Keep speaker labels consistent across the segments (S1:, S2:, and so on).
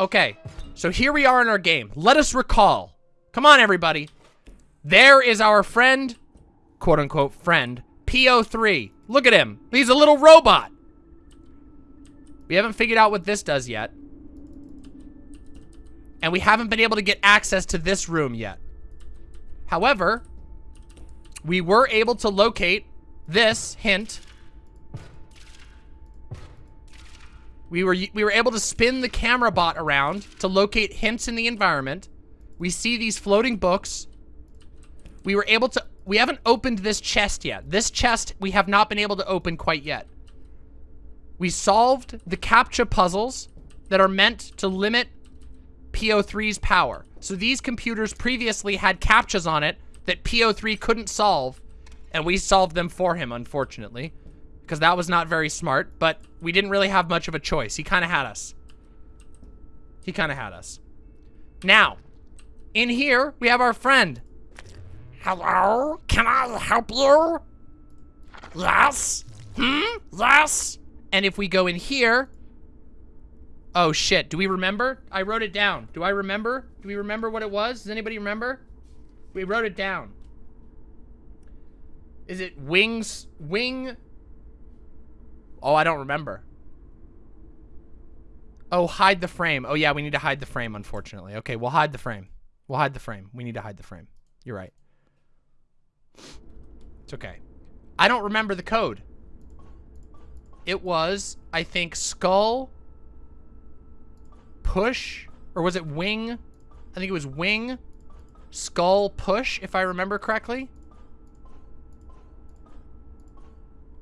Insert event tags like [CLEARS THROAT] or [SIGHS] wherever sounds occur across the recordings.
S1: Okay, so here we are in our game. Let us recall. Come on, everybody. There is our friend, quote unquote friend, PO3. Look at him. He's a little robot. We haven't figured out what this does yet. And we haven't been able to get access to this room yet. However, we were able to locate this hint. We were we were able to spin the camera bot around to locate hints in the environment. We see these floating books. We were able to we haven't opened this chest yet. This chest we have not been able to open quite yet. We solved the CAPTCHA puzzles that are meant to limit PO3's power. So these computers previously had CAPTCHAs on it that PO3 couldn't solve, and we solved them for him, unfortunately, because that was not very smart, but we didn't really have much of a choice. He kind of had us. He kind of had us. Now, in here, we have our friend.
S2: Hello? Can I help you? Yes? Hmm? Yes?
S1: And if we go in here, oh shit, do we remember? I wrote it down. Do I remember? Do we remember what it was? Does anybody remember? We wrote it down. Is it wings, wing? Oh, I don't remember. Oh, hide the frame. Oh yeah, we need to hide the frame, unfortunately. Okay, we'll hide the frame. We'll hide the frame. We need to hide the frame. You're right. It's okay. I don't remember the code. It was, I think, skull, push, or was it wing? I think it was wing, skull, push, if I remember correctly.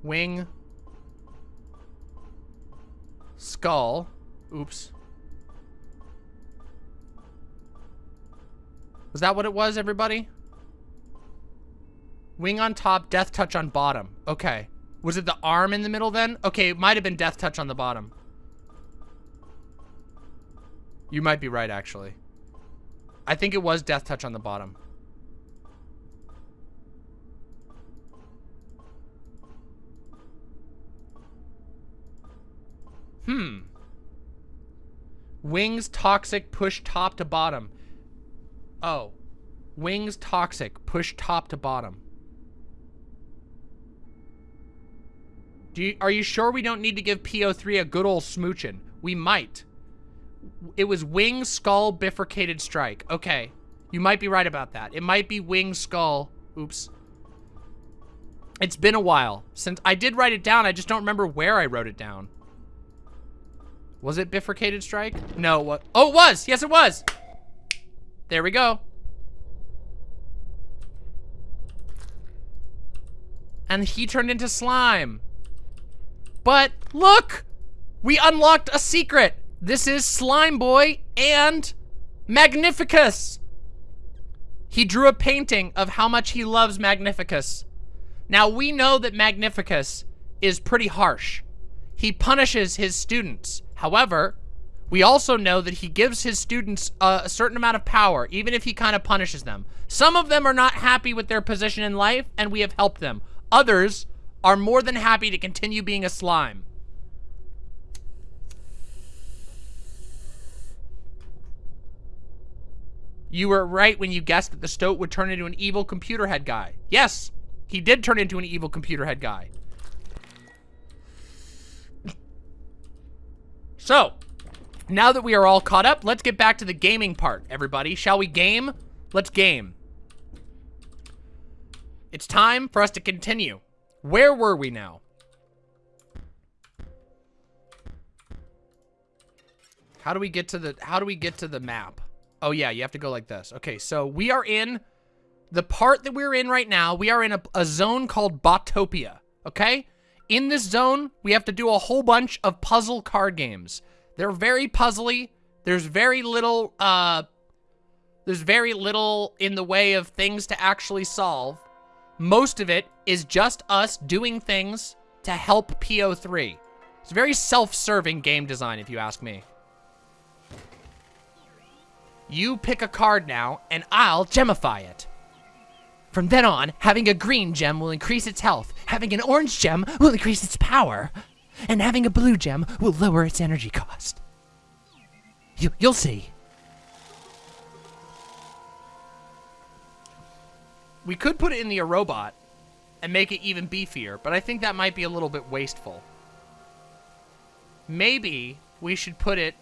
S1: Wing, skull, oops. Was that what it was, everybody? Wing on top, death touch on bottom. Okay. Was it the arm in the middle then? Okay, it might have been death touch on the bottom. You might be right, actually. I think it was death touch on the bottom. Hmm. Wings toxic, push top to bottom. Oh. Wings toxic, push top to bottom. Do you, are you sure we don't need to give PO3 a good old smoochin'? We might. It was wing, skull, bifurcated strike. Okay. You might be right about that. It might be wing, skull. Oops. It's been a while since I did write it down. I just don't remember where I wrote it down. Was it bifurcated strike? No. What? Oh, it was. Yes, it was. There we go. And he turned into slime. But look, we unlocked a secret. This is Slime Boy and Magnificus. He drew a painting of how much he loves Magnificus. Now we know that Magnificus is pretty harsh. He punishes his students. However, we also know that he gives his students a, a certain amount of power, even if he kind of punishes them. Some of them are not happy with their position in life, and we have helped them. Others are more than happy to continue being a slime. You were right when you guessed that the Stoat would turn into an evil computer head guy. Yes, he did turn into an evil computer head guy. So, now that we are all caught up, let's get back to the gaming part, everybody. Shall we game? Let's game. It's time for us to continue. Where were we now? How do we get to the how do we get to the map? Oh yeah, you have to go like this. Okay, so we are in the part that we're in right now. We are in a, a zone called Botopia, okay? In this zone, we have to do a whole bunch of puzzle card games. They're very puzzly. There's very little uh there's very little in the way of things to actually solve. Most of it is just us doing things to help PO3. It's very self-serving game design, if you ask me. You pick a card now, and I'll gemify it. From then on, having a green gem will increase its health, having an orange gem will increase its power, and having a blue gem will lower its energy cost. You, you'll see. We could put it in the robot and make it even beefier, but I think that might be a little bit wasteful. Maybe we should put it...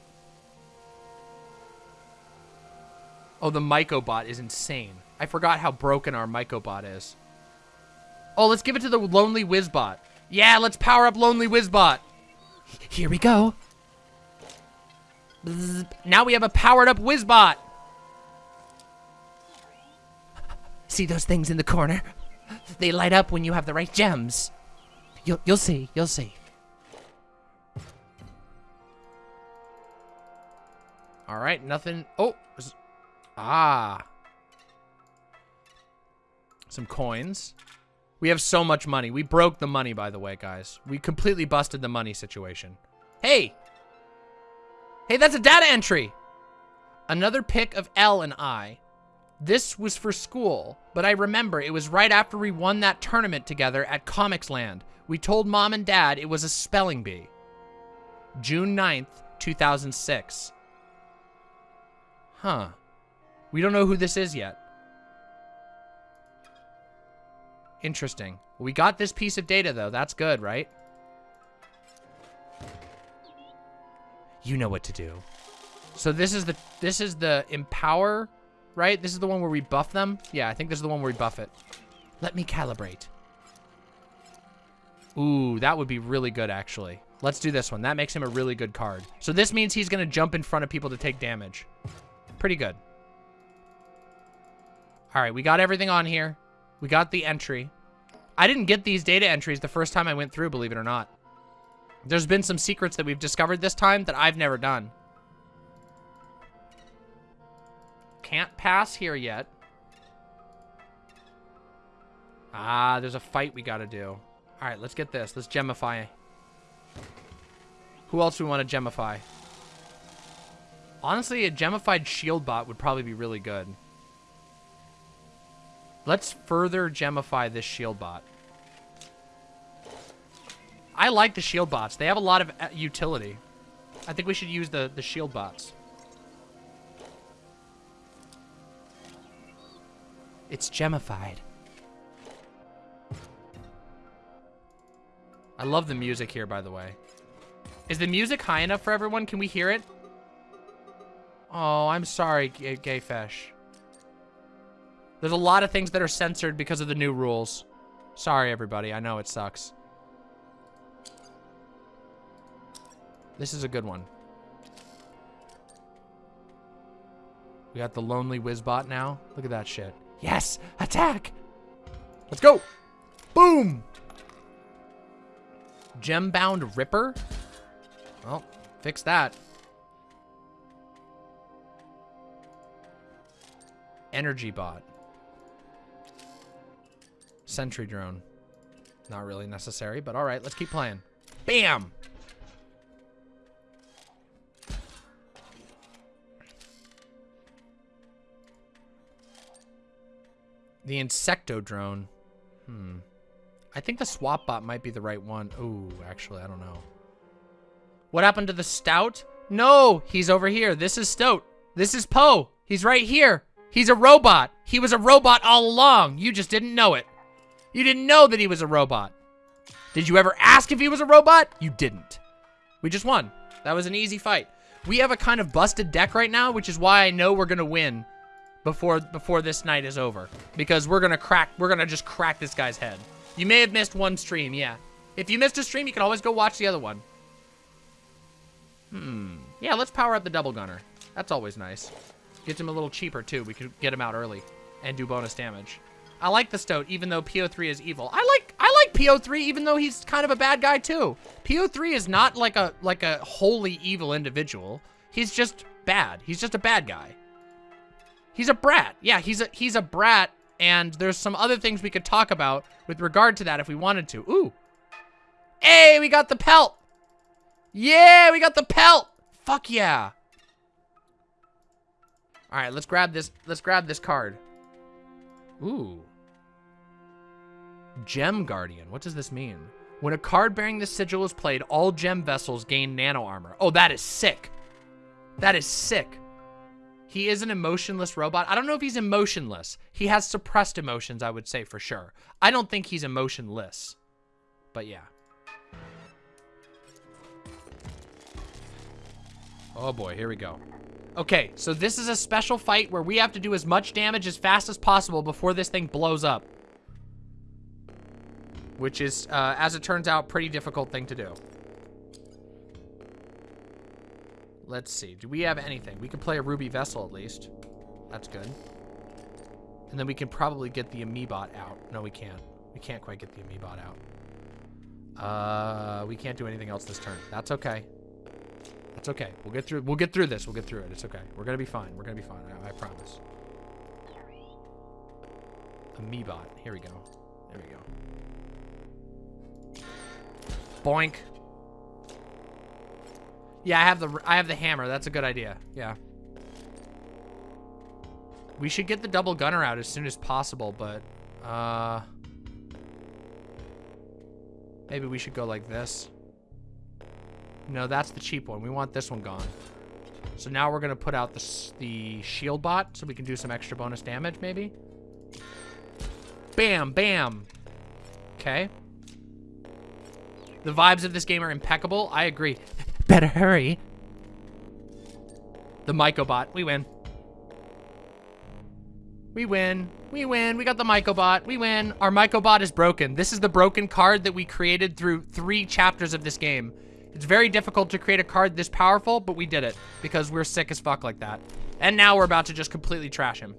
S1: Oh, the Mycobot is insane. I forgot how broken our Mycobot is. Oh, let's give it to the Lonely Wizbot. Yeah, let's power up Lonely Wizbot. Here we go. Now we have a powered up Wizbot. See those things in the corner? They light up when you have the right gems. You'll, you'll see, you'll see. All right, nothing. Oh, ah. Some coins. We have so much money. We broke the money, by the way, guys. We completely busted the money situation. Hey! Hey, that's a data entry! Another pic of L and I. This was for school, but I remember it was right after we won that tournament together at Comics Land. We told mom and dad it was a spelling bee. June 9th, 2006. Huh. We don't know who this is yet. Interesting. We got this piece of data, though. That's good, right? You know what to do. So this is the this is the empower, right? This is the one where we buff them. Yeah, I think this is the one where we buff it. Let me calibrate. Ooh, that would be really good, actually. Let's do this one. That makes him a really good card. So this means he's going to jump in front of people to take damage. Pretty good. All right, we got everything on here. We got the entry. I didn't get these data entries the first time I went through, believe it or not. There's been some secrets that we've discovered this time that I've never done. Can't pass here yet. Ah, there's a fight we gotta do. All right, let's get this. Let's gemify. Who else do we want to gemify? Honestly, a gemified shield bot would probably be really good. Let's further gemify this shield bot. I like the shield bots. They have a lot of uh, utility. I think we should use the, the shield bots. It's gemified. I love the music here, by the way. Is the music high enough for everyone? Can we hear it? Oh, I'm sorry, Gay, Gay Fesh. There's a lot of things that are censored because of the new rules. Sorry, everybody. I know it sucks. This is a good one. We got the Lonely Wizbot now. Look at that shit. Yes! Attack! Let's go! Boom! Gembound Ripper? Well, fix that. Energy Bot. Sentry Drone. Not really necessary, but alright, let's keep playing. Bam! The Insecto Drone. Hmm. I think the Swap Bot might be the right one. Ooh, actually, I don't know. What happened to the Stout? No, he's over here. This is Stout. This is Poe. He's right here. He's a robot. He was a robot all along. You just didn't know it. You didn't know that he was a robot. Did you ever ask if he was a robot? You didn't. We just won. That was an easy fight. We have a kind of busted deck right now, which is why I know we're gonna win before before this night is over. Because we're gonna crack, we're gonna just crack this guy's head. You may have missed one stream, yeah. If you missed a stream, you can always go watch the other one. Hmm. Yeah, let's power up the double gunner. That's always nice. Gets him a little cheaper too. We could get him out early and do bonus damage. I like the Stoat, even though PO3 is evil. I like I like PO3, even though he's kind of a bad guy too. PO3 is not like a like a wholly evil individual. He's just bad. He's just a bad guy. He's a brat. Yeah, he's a he's a brat, and there's some other things we could talk about with regard to that if we wanted to. Ooh. Hey, we got the pelt. Yeah, we got the pelt. Fuck yeah. All right, let's grab this. Let's grab this card. Ooh. Gem Guardian. What does this mean? When a card bearing this sigil is played, all gem vessels gain nano armor. Oh, that is sick. That is sick. He is an emotionless robot. I don't know if he's emotionless. He has suppressed emotions, I would say for sure. I don't think he's emotionless. But yeah. Oh boy, here we go. Okay, so this is a special fight where we have to do as much damage as fast as possible before this thing blows up. Which is, uh, as it turns out, pretty difficult thing to do. Let's see. Do we have anything? We can play a Ruby Vessel at least. That's good. And then we can probably get the Amoebot out. No, we can't. We can't quite get the Amoebot out. Uh, we can't do anything else this turn. That's okay. That's okay. We'll get through. We'll get through this. We'll get through it. It's okay. We're gonna be fine. We're gonna be fine. I, I promise. Amoebot. Here we go. There we go. Boink. Yeah, I have the I have the hammer. That's a good idea. Yeah. We should get the double gunner out as soon as possible, but uh maybe we should go like this. No, that's the cheap one. We want this one gone. So now we're gonna put out the the shield bot so we can do some extra bonus damage, maybe. Bam, bam. Okay. The vibes of this game are impeccable. I agree. Better hurry. The Mycobot. We win. We win. We win. We got the Mycobot. We win. Our Mycobot is broken. This is the broken card that we created through three chapters of this game. It's very difficult to create a card this powerful, but we did it because we're sick as fuck like that. And now we're about to just completely trash him.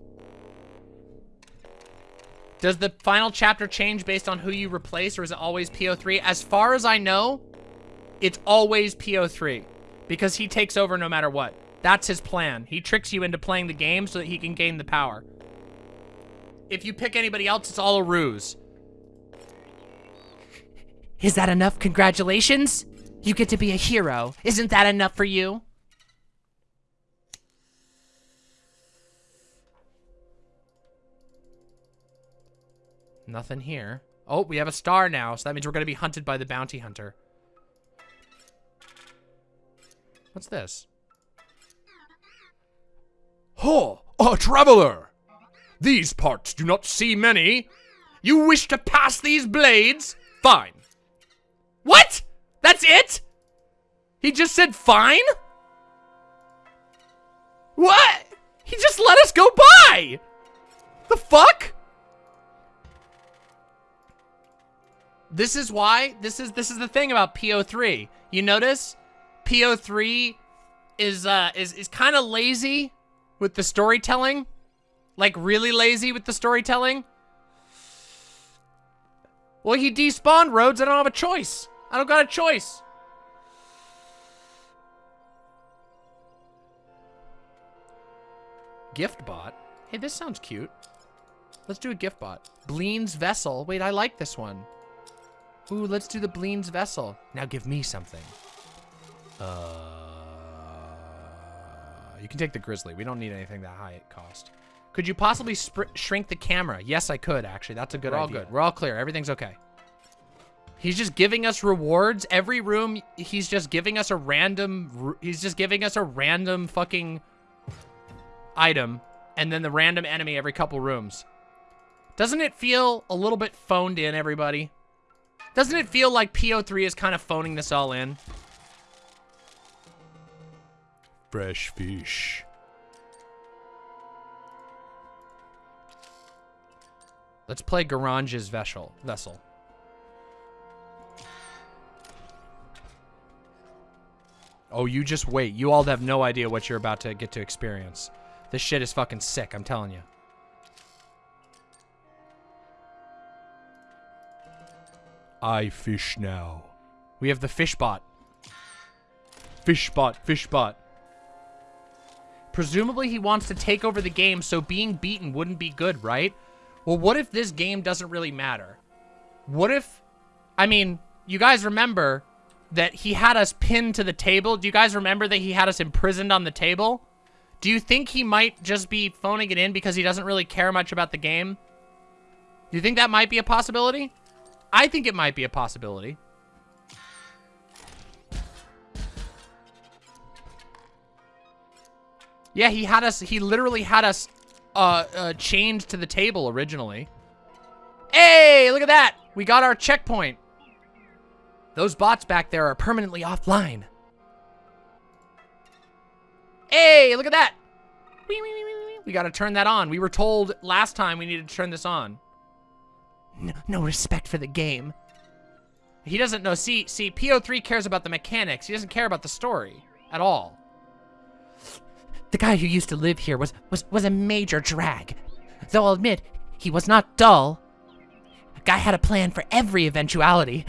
S1: Does the final chapter change based on who you replace, or is it always PO3? As far as I know, it's always PO3 because he takes over no matter what. That's his plan. He tricks you into playing the game so that he can gain the power. If you pick anybody else, it's all a ruse. Is that enough? Congratulations? You get to be a hero. Isn't that enough for you? Nothing here. Oh, we have a star now, so that means we're going to be hunted by the bounty hunter. What's this?
S3: Ho! A traveler! These parts do not see many. You wish to pass these blades? Fine.
S1: What? That's it? He just said fine? What? He just let us go by! The fuck? This is why, this is this is the thing about PO3. You notice? PO3 is uh is is kind of lazy with the storytelling. Like really lazy with the storytelling. Well, he despawned Rhodes. I don't have a choice. I don't got a choice. Gift bot. Hey, this sounds cute. Let's do a gift bot. Bleene's Vessel. Wait, I like this one. Ooh, let's do the Bleene's Vessel. Now give me something. Uh, you can take the Grizzly. We don't need anything that high it cost. Could you possibly shrink the camera? Yes, I could, actually. That's a good We're idea. all good. We're all clear. Everything's okay. He's just giving us rewards. Every room, he's just giving us a random... He's just giving us a random fucking item. And then the random enemy every couple rooms. Doesn't it feel a little bit phoned in, everybody? Doesn't it feel like PO3 is kind of phoning this all in?
S3: Fresh fish.
S1: Let's play Goranj's vessel. Vessel. Oh, you just wait. You all have no idea what you're about to get to experience. This shit is fucking sick, I'm telling you.
S3: I fish now.
S1: We have the fish bot.
S3: Fish bot, fish bot.
S1: Presumably he wants to take over the game, so being beaten wouldn't be good, right? Well, what if this game doesn't really matter? What if... I mean, you guys remember that he had us pinned to the table? Do you guys remember that he had us imprisoned on the table? Do you think he might just be phoning it in because he doesn't really care much about the game? Do you think that might be a possibility? I think it might be a possibility. Yeah, he had us, he literally had us uh, uh, chained to the table originally. Hey, look at that. We got our checkpoint. Those bots back there are permanently offline. Hey, look at that. We got to turn that on. We were told last time we needed to turn this on. No, respect for the game. He doesn't know. See, see, PO3 cares about the mechanics. He doesn't care about the story at all. The guy who used to live here was, was, was a major drag. Though I'll admit, he was not dull. Guy had a plan for every eventuality.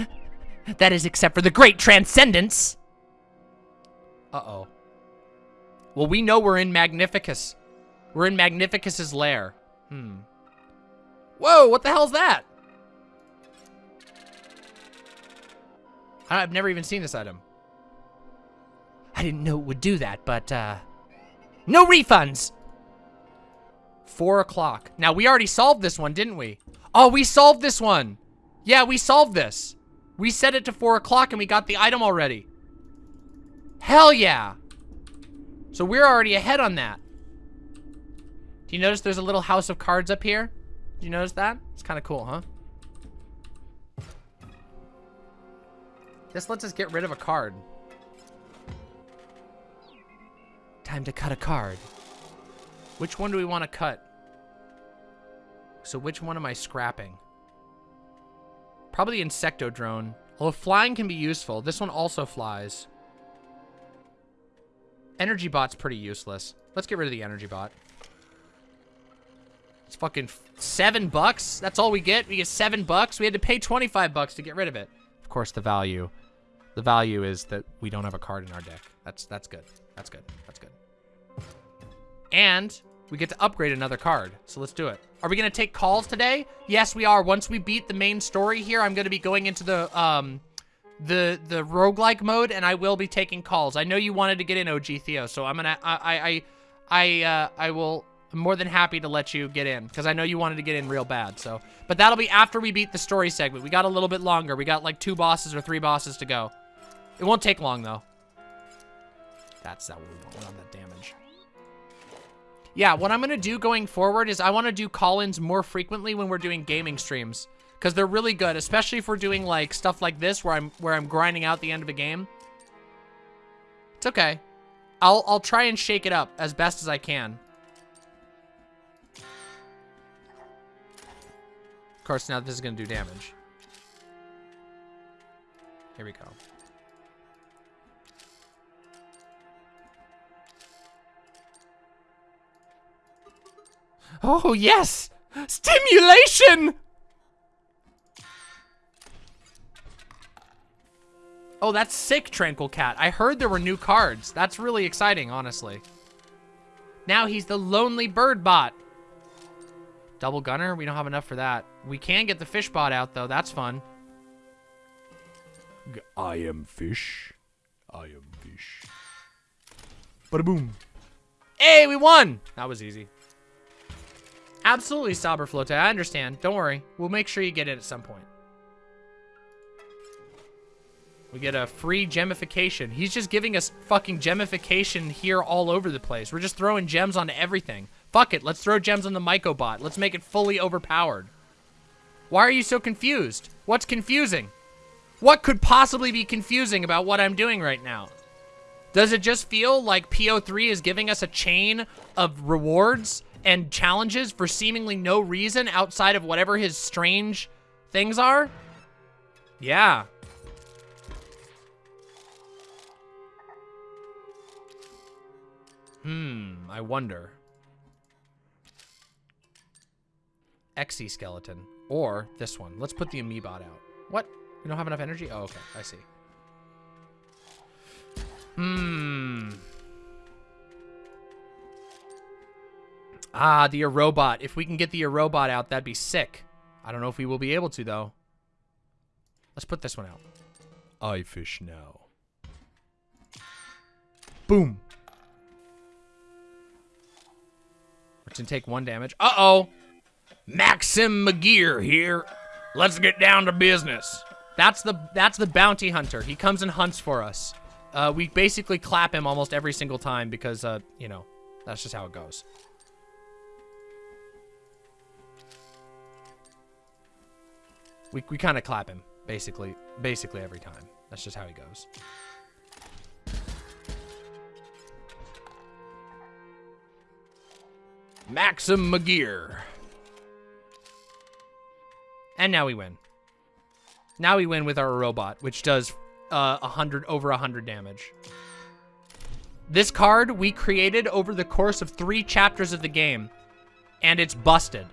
S1: That is, except for the great transcendence. Uh-oh. Well, we know we're in Magnificus. We're in Magnificus's lair. Hmm. Whoa, what the hell's that? I've never even seen this item. I didn't know it would do that, but, uh... No refunds! Four o'clock. Now, we already solved this one, didn't we? Oh, we solved this one! Yeah, we solved this. We set it to four o'clock and we got the item already. Hell yeah! So we're already ahead on that. Do you notice there's a little house of cards up here? Do you notice that? It's kind of cool, huh? This lets us get rid of a card. Time to cut a card. Which one do we want to cut? So which one am I scrapping? Probably the Insectodrone. Although flying can be useful. This one also flies. Energy bot's pretty useless. Let's get rid of the energy bot. It's fucking seven bucks. That's all we get. We get seven bucks. We had to pay 25 bucks to get rid of it. Of course, the value. The value is that we don't have a card in our deck. That's that's good. That's good. That's good. And we get to upgrade another card. So let's do it. Are we going to take calls today? Yes, we are. Once we beat the main story here, I'm going to be going into the um the the roguelike mode and I will be taking calls. I know you wanted to get in OG Theo, so I'm going to I I I uh I will I'm more than happy to let you get in because I know you wanted to get in real bad. So, but that'll be after we beat the story segment. We got a little bit longer. We got like two bosses or three bosses to go. It won't take long though. That's that we want. We want that damage. Yeah, what I'm gonna do going forward is I want to do call-ins more frequently when we're doing gaming streams because they're really good, especially if we're doing like stuff like this where I'm where I'm grinding out the end of a game. It's okay. I'll I'll try and shake it up as best as I can. Of course, now this is gonna do damage. Here we go. Oh, yes! Stimulation! Oh, that's sick, Tranquil Cat. I heard there were new cards. That's really exciting, honestly. Now he's the Lonely Bird Bot. Double Gunner? We don't have enough for that. We can get the Fish Bot out, though. That's fun.
S3: I am fish. I am fish. Bada boom.
S1: Hey, we won! That was easy. Absolutely, Saberflote. I understand. Don't worry. We'll make sure you get it at some point. We get a free gemification. He's just giving us fucking gemification here all over the place. We're just throwing gems onto everything. Fuck it. Let's throw gems on the Mycobot. Let's make it fully overpowered. Why are you so confused? What's confusing? What could possibly be confusing about what I'm doing right now? Does it just feel like PO3 is giving us a chain of rewards and challenges for seemingly no reason outside of whatever his strange things are? Yeah. Hmm, I wonder. Exoskeleton. Or this one. Let's put the Amoebot out. What? We don't have enough energy? Oh, okay. I see. Hmm. Ah, the Aerobot. If we can get the Aerobot out, that'd be sick. I don't know if we will be able to, though. Let's put this one out.
S3: I fish now.
S1: Boom. We're gonna take one damage. Uh-oh.
S3: Maxim McGear here. Let's get down to business.
S1: That's the that's the bounty hunter. He comes and hunts for us. Uh, we basically clap him almost every single time because, uh, you know, That's just how it goes. We, we kind of clap him, basically, basically every time. That's just how he goes. Maxim McGear. And now we win. Now we win with our robot, which does uh, 100 over 100 damage. This card we created over the course of three chapters of the game, and it's busted.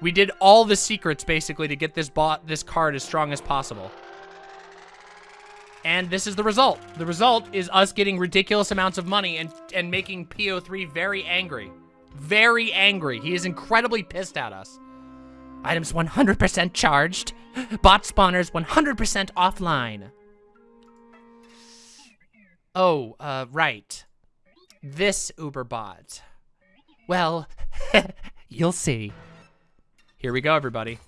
S1: We did all the secrets basically to get this bot this card as strong as possible. And this is the result. The result is us getting ridiculous amounts of money and, and making PO3 very angry. Very angry. He is incredibly pissed at us. Items 100% charged. Bot spawners 100% offline. Oh, uh, right. This Uber bot. Well, [LAUGHS] you'll see. Here we go, everybody.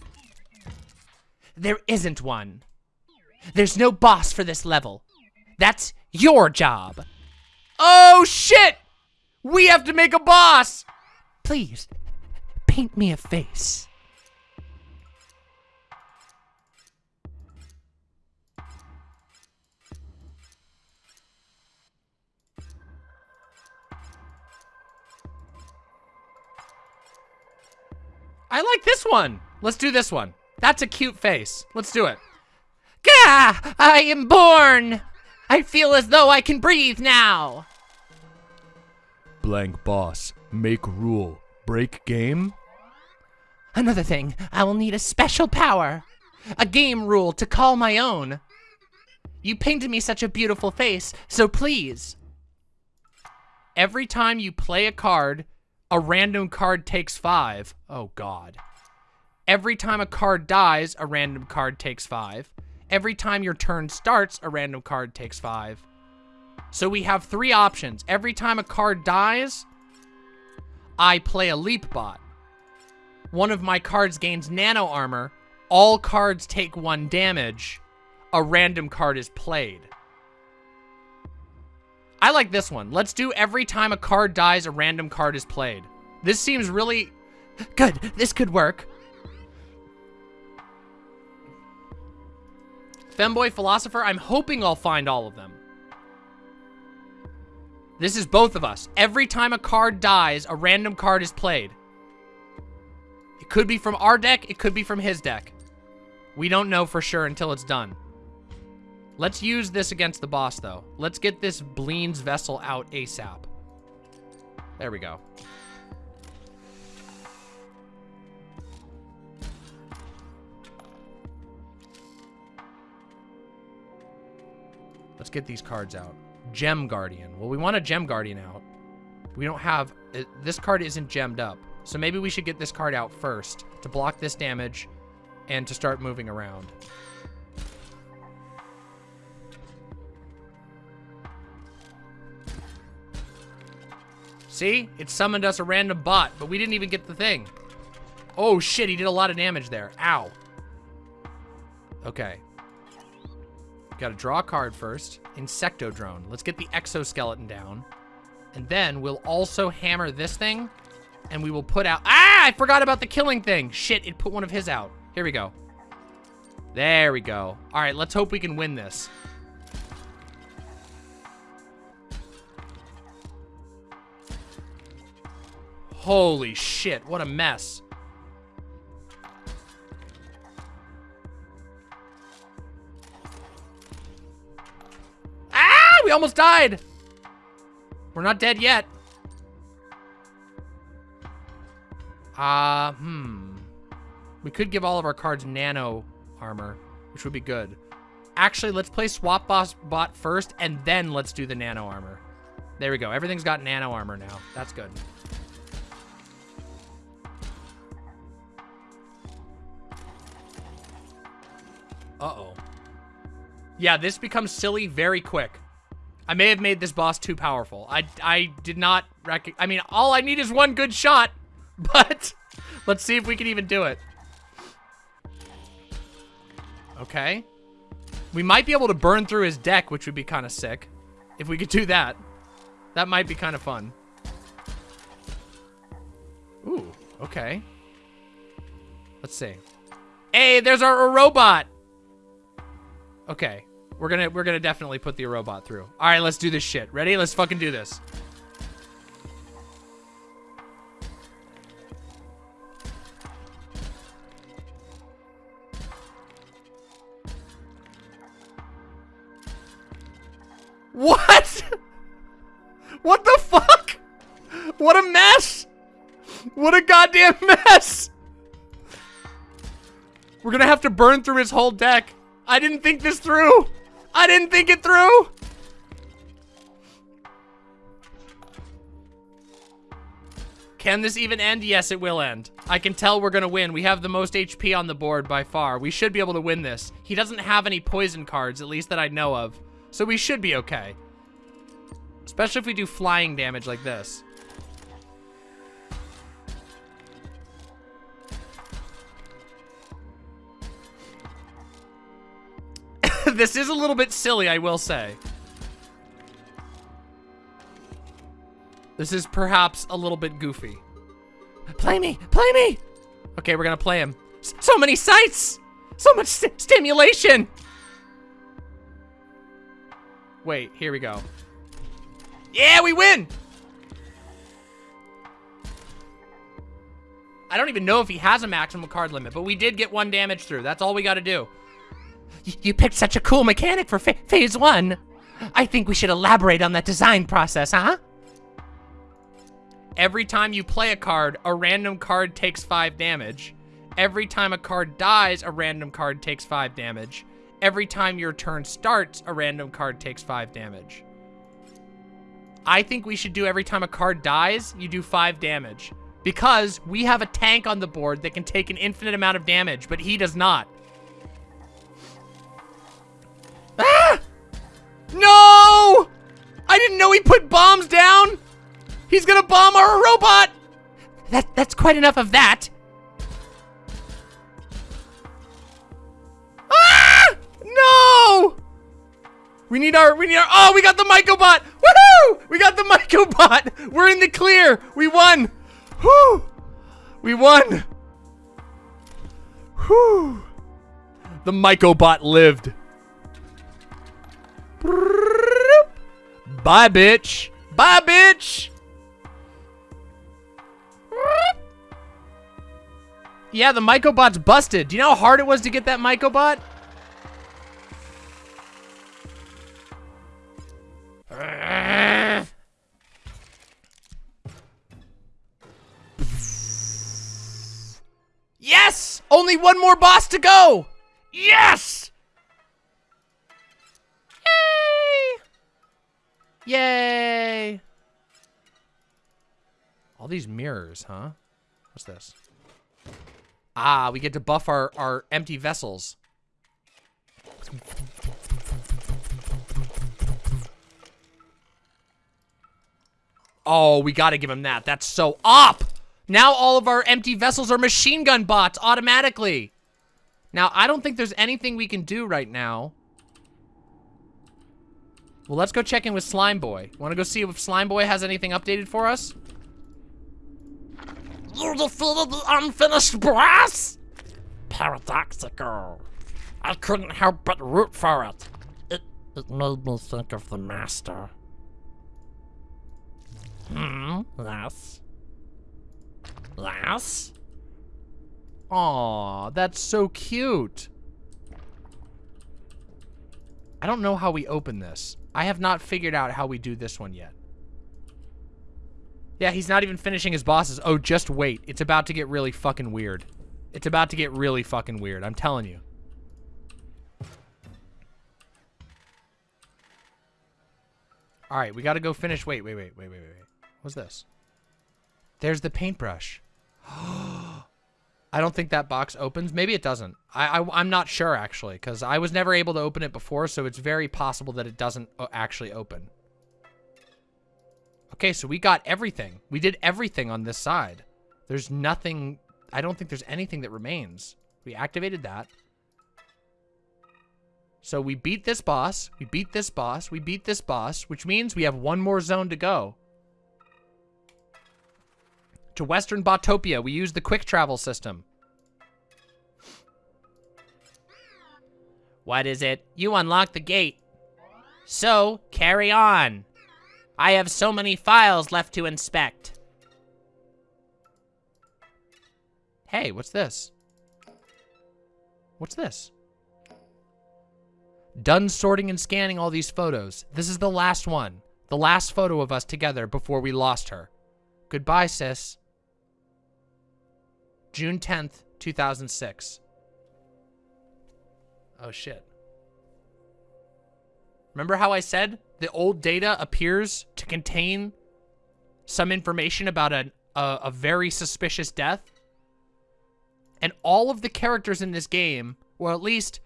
S1: There isn't one. There's no boss for this level. That's your job. Oh, shit! We have to make a boss! Please, paint me a face. I like this one. Let's do this one. That's a cute face. Let's do it. Gah! I am born! I feel as though I can breathe now.
S3: Blank boss. Make rule. Break game?
S1: Another thing, I will need a special power. A game rule to call my own. You painted me such a beautiful face, so please. Every time you play a card, a random card takes five. Oh, God. Every time a card dies, a random card takes five. Every time your turn starts, a random card takes five. So we have three options. Every time a card dies, I play a leap bot. One of my cards gains nano armor. All cards take one damage. A random card is played. I like this one. Let's do every time a card dies, a random card is played. This seems really... Good, this could work. Femboy Philosopher, I'm hoping I'll find all of them. This is both of us. Every time a card dies, a random card is played. It could be from our deck, it could be from his deck. We don't know for sure until it's done. Let's use this against the boss, though. Let's get this Bleene's Vessel out ASAP. There we go. Let's get these cards out. Gem Guardian. Well, we want a Gem Guardian out. We don't have... Uh, this card isn't gemmed up. So maybe we should get this card out first to block this damage and to start moving around. See? It summoned us a random bot, but we didn't even get the thing. Oh, shit. He did a lot of damage there. Ow. Okay. Gotta draw a card first. Insecto drone. Let's get the exoskeleton down. And then we'll also hammer this thing. And we will put out... Ah! I forgot about the killing thing. Shit, it put one of his out. Here we go. There we go. All right, let's hope we can win this. Holy shit, what a mess. Ah, we almost died. We're not dead yet. Uh, hmm. We could give all of our cards nano armor, which would be good. Actually, let's play Swap Boss Bot first, and then let's do the nano armor. There we go. Everything's got nano armor now. That's good. Uh-oh. Yeah, this becomes silly very quick. I may have made this boss too powerful. I, I did not rec- I mean, all I need is one good shot, [LAUGHS] but let's see if we can even do it. Okay. We might be able to burn through his deck, which would be kind of sick. If we could do that. That might be kind of fun. Ooh, okay. Let's see. Hey, there's our robot. Okay. We're gonna we're gonna definitely put the robot through. Alright, let's do this shit. Ready? Let's fucking do this. What? [LAUGHS] What the fuck? What a mess! What a goddamn [LAUGHS] mess! We're gonna have to burn through his whole deck. I didn't think this through. I didn't think it through. Can this even end? Yes, it will end. I can tell we're gonna win. We have the most HP on the board by far. We should be able to win this. He doesn't have any poison cards, at least that I know of. So we should be okay. Especially if we do flying damage like this. [LAUGHS] this is a little bit silly, I will say. This is perhaps a little bit goofy. Play me! Play me! Okay, we're gonna play him. S so many sights! So much st stimulation! Wait, here we go. Yeah, we win! I don't even know if he has a maximum card limit, but we did get one damage through. That's all we gotta do. Y you picked such a cool mechanic for phase one. I think we should elaborate on that design process, huh? Every time you play a card, a random card takes 5 damage. Every time a card dies, a random card takes 5 damage. Every time your turn starts, a random card takes 5 damage. I think we should do every time a card dies, you do 5 damage. Because we have a tank on the board that can take an infinite amount of damage, but he does not. Ah! No! I didn't know he put bombs down! He's gonna bomb our robot! That that's quite enough of that. Ah! No! We need our we need our Oh, we got the Mycobot! Woohoo! We got the [LAUGHS] Mycobot! We're in the clear! We won! Whew! We won! Whew! The Mycobot lived. Bye, bitch! Bye, bitch! Yeah, the Mycobot's busted. Do you know how hard it was to get that Mycobot? Yes! Only one more boss to go! Yes! Yay! All these mirrors, huh? What's this? Ah, we get to buff our, our empty vessels. Oh, we gotta give him that. That's so up! Now all of our empty vessels are machine gun bots automatically. Now, I don't think there's anything we can do right now. Well, let's go check in with Slime Boy. Want to go see if Slime Boy has anything updated for us?
S2: You defeated the unfinished brass? Paradoxical. I couldn't help but root for it. It, it made me think of the master. Hmm? Yes? Yes?
S1: Aw, that's so cute. I don't know how we open this. I have not figured out how we do this one yet. Yeah, he's not even finishing his bosses. Oh, just wait. It's about to get really fucking weird. It's about to get really fucking weird. I'm telling you. All right, we got to go finish. Wait, wait, wait, wait, wait, wait. What's this? There's the paintbrush. [GASPS] Oh, I don't think that box opens. Maybe it doesn't. I, I am not sure actually, because I was never able to open it before, so it's very possible that it doesn't uh, actually open. Okay, so we got everything. We did everything on this side. There's nothing... I don't think there's anything that remains. We activated that. So we beat this boss. We beat this boss. We beat this boss, which means we have one more zone to go. To Western Botopia, we use the quick travel system. What is it? You unlocked the gate. So, carry on. I have so many files left to inspect. Hey, what's this? What's this? Done sorting and scanning all these photos. This is the last one. The last photo of us together before we lost her. Goodbye, sis. June 10th, 2006. Oh, shit. Remember how I said the old data appears to contain some information about a, a, a very suspicious death? And all of the characters in this game, or at least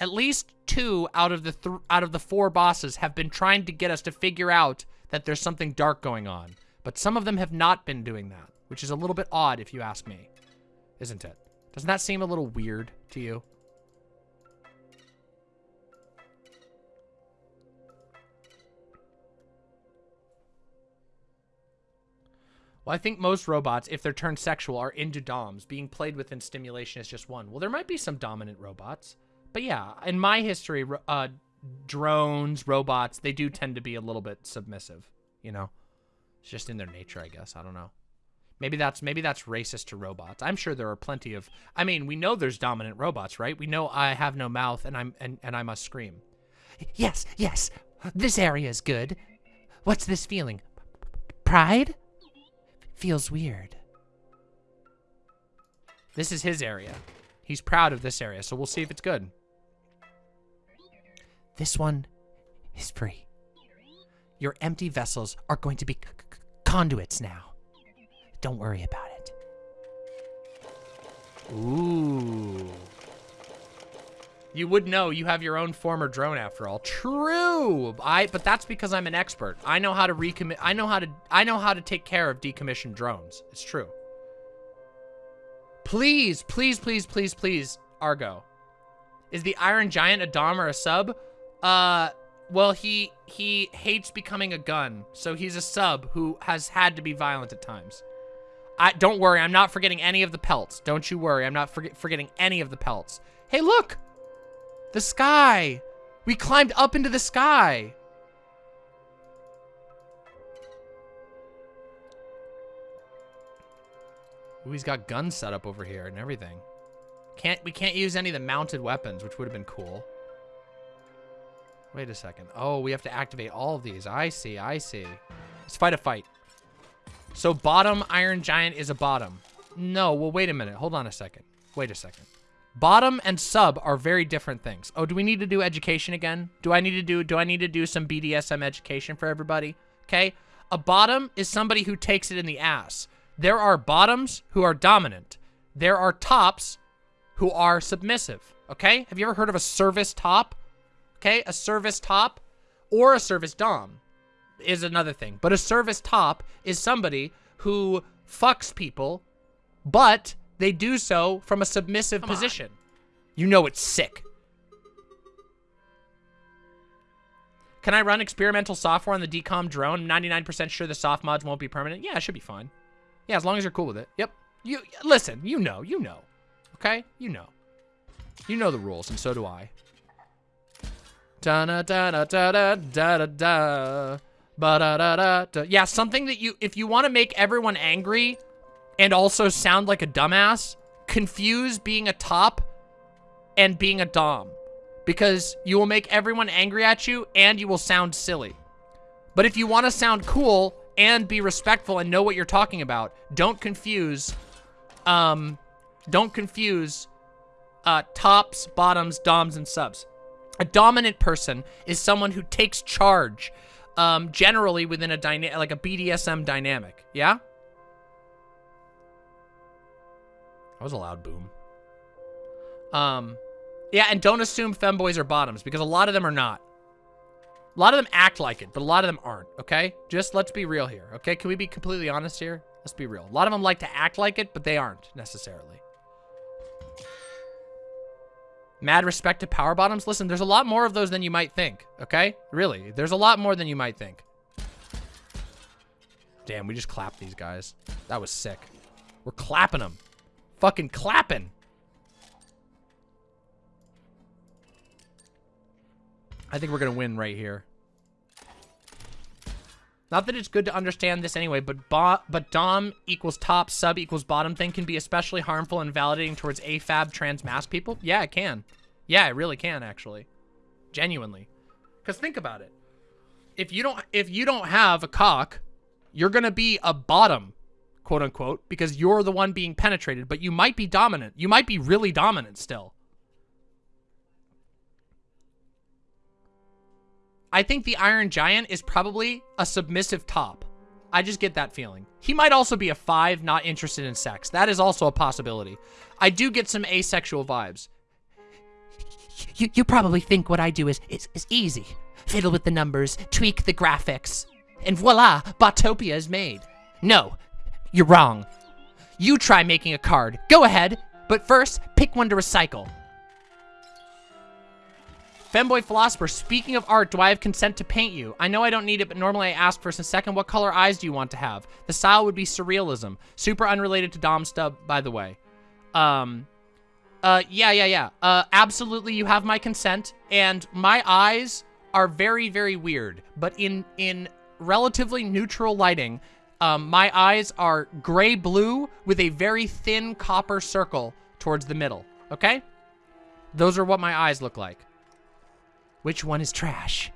S1: at least two out of the th out of the four bosses have been trying to get us to figure out that there's something dark going on. But some of them have not been doing that, which is a little bit odd if you ask me. Isn't it? Doesn't that seem a little weird to you? Well, I think most robots, if they're turned sexual, are into DOMs. Being played with within stimulation is just one. Well, there might be some dominant robots. But yeah, in my history, uh, drones, robots, they do tend to be a little bit submissive, you know? It's just in their nature, I guess. I don't know. Maybe that's maybe that's racist to robots. I'm sure there are plenty of I mean, we know there's dominant robots, right? We know I have no mouth and I'm and, and I must scream. Yes, yes. This area is good. What's this feeling? Pride? Feels weird. This is his area. He's proud of this area, so we'll see if it's good. This one is free. Your empty vessels are going to be conduits now. Don't worry about it. Ooh. You would know you have your own former drone after all. True. I but that's because I'm an expert. I know how to recommit I know how to I know how to take care of decommissioned drones. It's true. Please, please, please, please, please, Argo. Is the Iron Giant a Dom or a sub? Uh well he he hates becoming a gun, so he's a sub who has had to be violent at times. I don't worry, I'm not forgetting any of the pelts. Don't you worry, I'm not forget, forgetting any of the pelts. Hey, look! The sky! We climbed up into the sky! Ooh, he's got guns set up over here and everything. Can't we can't use any of the mounted weapons, which would have been cool. Wait a second. Oh, we have to activate all of these. I see, I see. Let's fight a fight. So bottom Iron Giant is a bottom. No, well, wait a minute. Hold on a second. Wait a second. Bottom and sub are very different things. Oh, do we need to do education again? Do I need to do do I need to do some BDSM education for everybody? Okay? A bottom is somebody who takes it in the ass. There are bottoms who are dominant. There are tops who are submissive. Okay? Have you ever heard of a service top? Okay? A service top or a service dom is another thing. But a service top is somebody who fucks people, but they do so from a submissive Come position. On. You know it's sick. Can I run experimental software on the DCOM drone? 99% sure the soft mods won't be permanent. Yeah, it should be fine. Yeah, as long as you're cool with it. Yep. You listen, you know, you know. Okay? You know. You know the rules, and so do I. Da da da da. Yeah, something that you if you want to make everyone angry and also sound like a dumbass, confuse being a top and being a dom. Because you will make everyone angry at you and you will sound silly. But if you want to sound cool and be respectful and know what you're talking about, don't confuse, um, don't confuse uh, tops, bottoms, doms, and subs. A dominant person is someone who takes charge, um, generally within a dynamic, like a BDSM dynamic. Yeah? That was a loud boom. Um, yeah, and don't assume femboys are bottoms, because a lot of them are not. A lot of them act like it, but a lot of them aren't, okay? Just let's be real here, okay? Can we be completely honest here? Let's be real. A lot of them like to act like it, but they aren't, necessarily. Mad respect to power bottoms? Listen, there's a lot more of those than you might think, okay? Really, there's a lot more than you might think. Damn, we just clapped these guys. That was sick. We're clapping them. Fucking clapping. I think we're going to win right here. Not that it's good to understand this anyway, but but dom equals top, sub equals bottom thing can be especially harmful and validating towards AFAB trans masc people. Yeah, it can. Yeah, it really can actually. Genuinely. Cuz think about it. If you don't if you don't have a cock, you're going to be a bottom, quote unquote, because you're the one being penetrated, but you might be dominant. You might be really dominant still. I think the Iron Giant is probably a submissive top. I just get that feeling. He might also be a five, not interested in sex. That is also a possibility. I do get some asexual vibes.
S4: You, you probably think what I do is, is, is easy. Fiddle with the numbers, tweak the graphics, and voila, Botopia is made. No, you're wrong. You try making a card. Go ahead, but first, pick one to recycle.
S1: Femboy Philosopher, speaking of art, do I have consent to paint you? I know I don't need it, but normally I ask first and second, what color eyes do you want to have? The style would be surrealism. Super unrelated to Dom Stub, by the way. Um, uh, yeah, yeah, yeah. Uh, absolutely, you have my consent, and my eyes are very, very weird, but in, in relatively neutral lighting, um, my eyes are gray-blue with a very thin copper circle towards the middle, okay? Those are what my eyes look like. Which one is trash?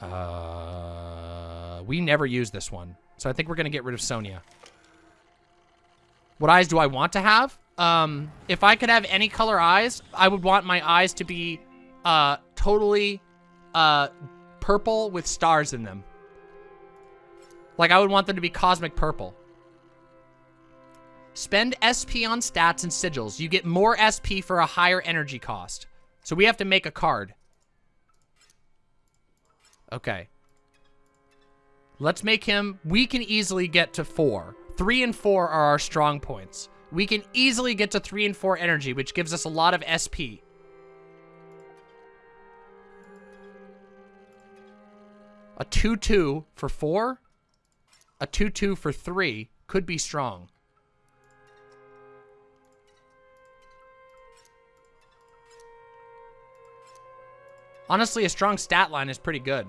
S1: Uh, we never use this one. So I think we're going to get rid of Sonia. What eyes do I want to have? Um, if I could have any color eyes, I would want my eyes to be uh, totally uh, purple with stars in them. Like, I would want them to be cosmic purple. Spend SP on stats and sigils. You get more SP for a higher energy cost. So we have to make a card. Okay. Let's make him... We can easily get to four. Three and four are our strong points. We can easily get to three and four energy, which gives us a lot of SP. A 2-2 for four? A 2-2 for three could be strong. Honestly, a strong stat line is pretty good.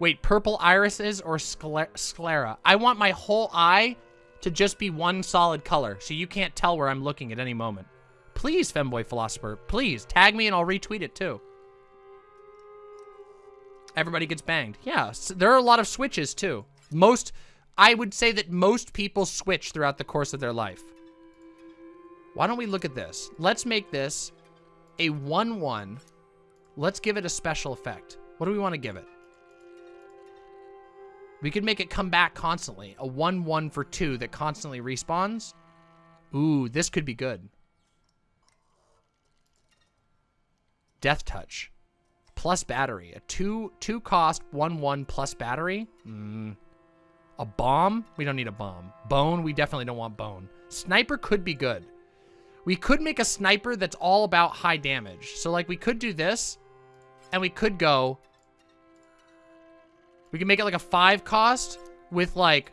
S1: Wait, purple irises or sclera? I want my whole eye to just be one solid color, so you can't tell where I'm looking at any moment. Please, Femboy Philosopher, please, tag me and I'll retweet it too. Everybody gets banged. Yeah, there are a lot of switches too. Most, I would say that most people switch throughout the course of their life. Why don't we look at this? Let's make this a 1-1. Let's give it a special effect. What do we want to give it? We could make it come back constantly. A 1-1 for 2 that constantly respawns. Ooh, this could be good. Death Touch. Plus battery. A 2 two cost 1-1 plus battery. Mm. A bomb? We don't need a bomb. Bone? We definitely don't want bone. Sniper could be good. We could make a sniper that's all about high damage. So, like, we could do this. And we could go we can make it like a five cost with like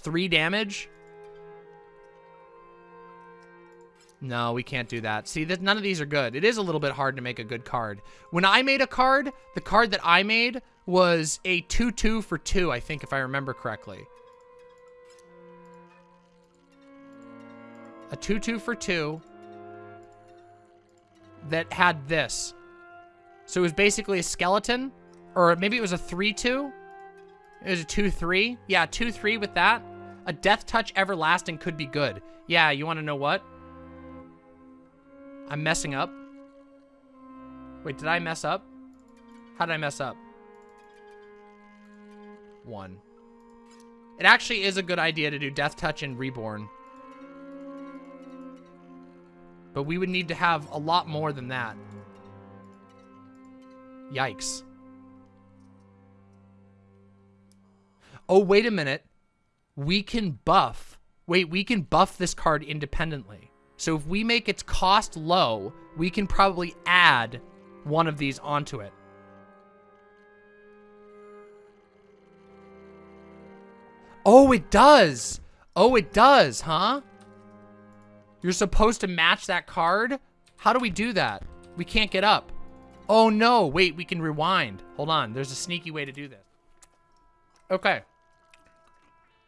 S1: three damage. No, we can't do that. See, that none of these are good. It is a little bit hard to make a good card. When I made a card, the card that I made was a 2-2 for 2, I think, if I remember correctly. A 2-2 for 2 that had this. So it was basically a skeleton or maybe it was a 3-2? It was a 2-3? Yeah, 2-3 with that. A Death Touch Everlasting could be good. Yeah, you want to know what? I'm messing up. Wait, did I mess up? How did I mess up? One. It actually is a good idea to do Death Touch and Reborn. But we would need to have a lot more than that. Yikes. Oh, wait a minute. We can buff. Wait, we can buff this card independently. So if we make its cost low, we can probably add one of these onto it. Oh, it does. Oh, it does, huh? You're supposed to match that card? How do we do that? We can't get up. Oh, no. Wait, we can rewind. Hold on. There's a sneaky way to do this. Okay.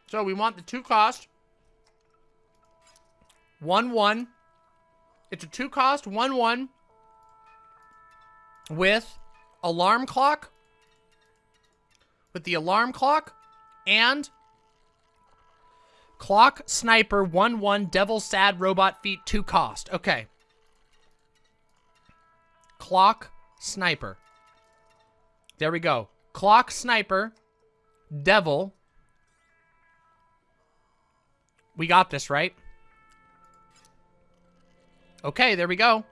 S1: So we want the two cost. One, one. It's a two cost, one, one. With alarm clock. With the alarm clock. And clock sniper, one, one. Devil sad robot feet, two cost. Okay. Clock sniper. There we go. Clock sniper. Devil. We got this, right? Okay, there we go.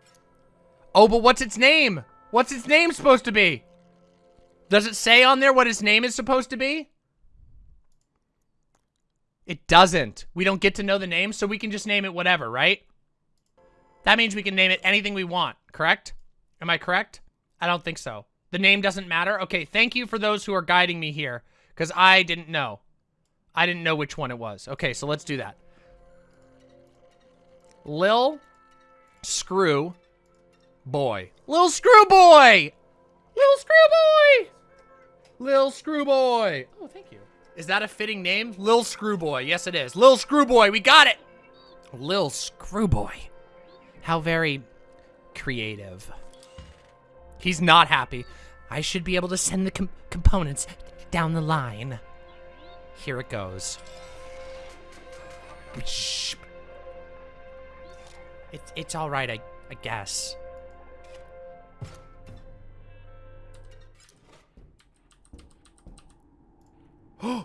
S1: Oh, but what's its name? What's its name supposed to be? Does it say on there what its name is supposed to be? It doesn't. We don't get to know the name, so we can just name it whatever, right? That means we can name it anything we want, correct? Am I correct? I don't think so. The name doesn't matter? Okay, thank you for those who are guiding me here, because I didn't know. I didn't know which one it was. Okay, so let's do that. Lil Screw Boy. Lil Screw Boy! Lil Screw Boy! Lil Screw Boy. Oh, thank you. Is that a fitting name? Lil Screw Boy. Yes, it is. Lil Screw Boy. We got it. Lil Screw Boy. How very creative. He's not happy. I should be able to send the com components down the line. Here it goes. It's, it's all right, I, I guess. [GASPS]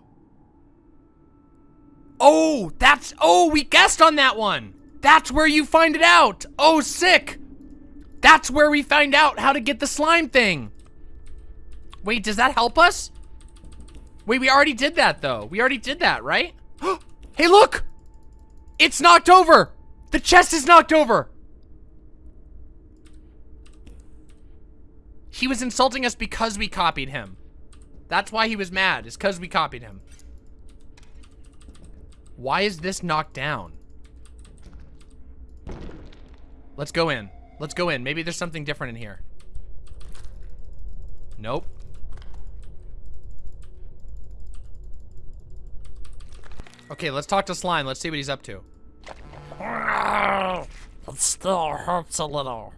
S1: oh, that's... Oh, we guessed on that one. That's where you find it out. Oh, sick. That's where we find out how to get the slime thing. Wait, does that help us? Wait, we already did that, though. We already did that, right? [GASPS] hey, look! It's knocked over! The chest is knocked over! He was insulting us because we copied him. That's why he was mad, is because we copied him. Why is this knocked down? Let's go in. Let's go in. Maybe there's something different in here. Nope. Okay, let's talk to Slime. Let's see what he's up to.
S2: It still hurts a little.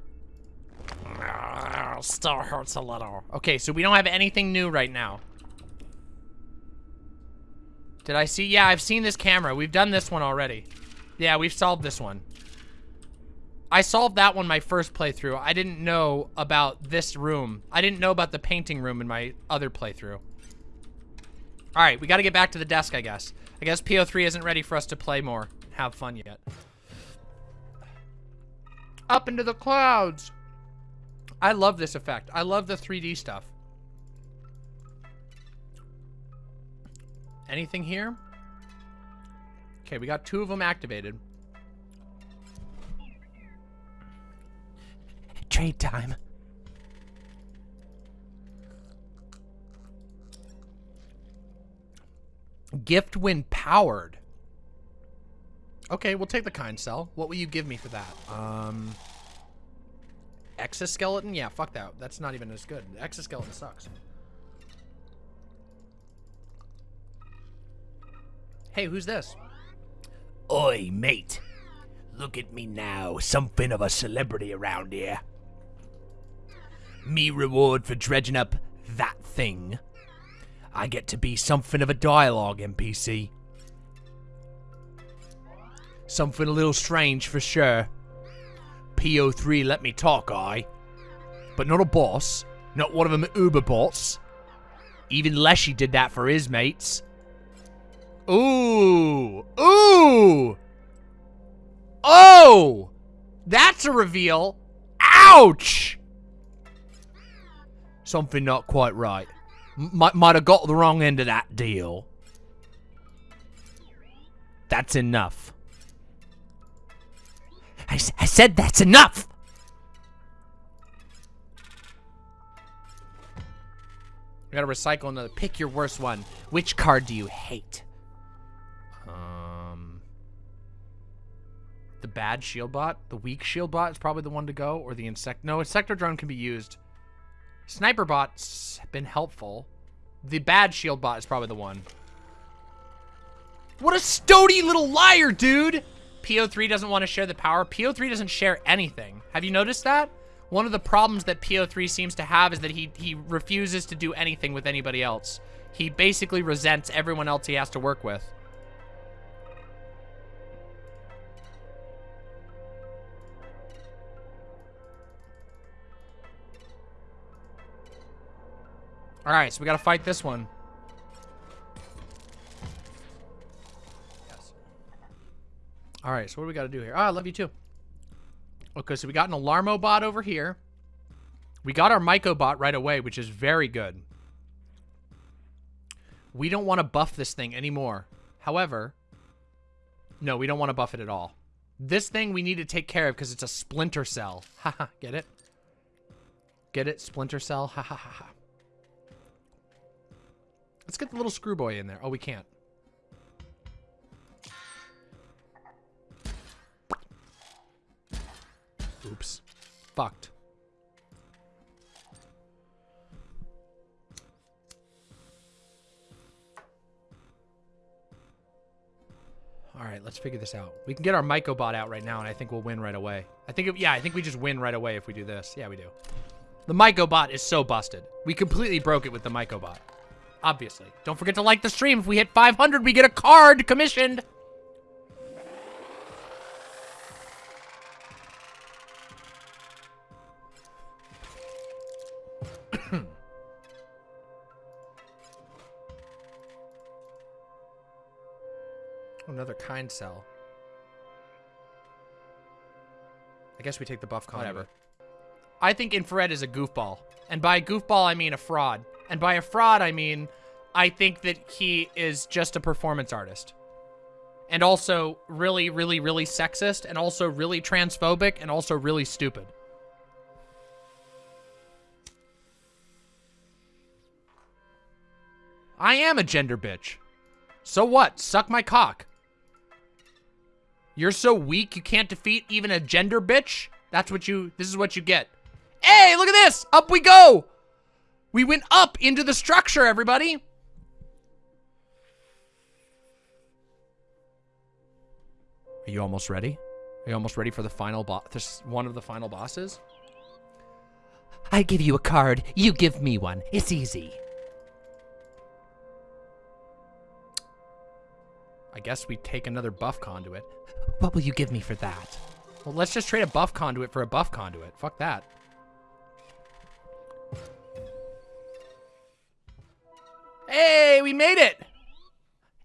S2: Still hurts a little.
S1: Okay, so we don't have anything new right now. Did I see? Yeah, I've seen this camera. We've done this one already. Yeah, we've solved this one. I solved that one my first playthrough. I didn't know about this room. I didn't know about the painting room in my other playthrough. All right, we got to get back to the desk, I guess. I guess PO3 isn't ready for us to play more, have fun yet. Up into the clouds. I love this effect. I love the 3D stuff. Anything here? Okay, we got two of them activated.
S4: Trade time.
S1: Gift when powered. Okay, we'll take the kind cell. What will you give me for that? Um, exoskeleton? Yeah, fuck that. That's not even as good. Exoskeleton sucks. Hey, who's this?
S5: Oi, mate. Look at me now, something of a celebrity around here. Me reward for dredging up that thing. I get to be something of a dialogue NPC. Something a little strange for sure. PO3 let me talk, I. But not a boss. Not one of them Uber bots. Even Leshy did that for his mates.
S1: Ooh. Ooh. Oh. That's a reveal. Ouch.
S5: Something not quite right might might have got the wrong end of that deal. That's enough.
S4: I, I said that's enough!
S1: We gotta recycle another. Pick your worst one. Which card do you hate? Um, the bad shield bot, the weak shield bot is probably the one to go, or the insect. No, Insectodrone can be used. Sniper bot's been helpful. The bad shield bot is probably the one. What a stody little liar, dude! PO3 doesn't want to share the power. PO3 doesn't share anything. Have you noticed that? One of the problems that PO3 seems to have is that he, he refuses to do anything with anybody else. He basically resents everyone else he has to work with. Alright, so we gotta fight this one. Yes. Alright, so what do we gotta do here? Ah, I love you too. Okay, so we got an Alarmo bot over here. We got our Myco bot right away, which is very good. We don't want to buff this thing anymore. However, no, we don't want to buff it at all. This thing we need to take care of because it's a splinter cell. [LAUGHS] Haha, get it? Get it? Splinter cell? Ha ha ha ha. Let's get the little screw boy in there. Oh, we can't. Oops. Fucked. All right, let's figure this out. We can get our Myco bot out right now, and I think we'll win right away. I think, yeah, I think we just win right away if we do this. Yeah, we do. The Myco bot is so busted. We completely broke it with the Myco bot. Obviously. Don't forget to like the stream. If we hit 500, we get a card commissioned. [CLEARS THROAT] Oh, another kind cell. I guess we take the buff con. Whatever. I think infrared is a goofball. And by goofball, I mean a fraud. And by a fraud, I mean I think that he is just a performance artist. And also really, really, really sexist. And also really transphobic. And also really stupid. I am a gender bitch. So what? Suck my cock. You're so weak you can't defeat even a gender bitch? That's what you, this is what you get. Hey, look at this! Up we go! We went up into the structure, everybody! Are you almost ready? Are you almost ready for the final boss? This one of the final bosses?
S4: I give you a card, you give me one. It's easy.
S1: I guess we take another buff conduit.
S4: What will you give me for that?
S1: Well, let's just trade a buff conduit for a buff conduit. Fuck that. Hey, we made it!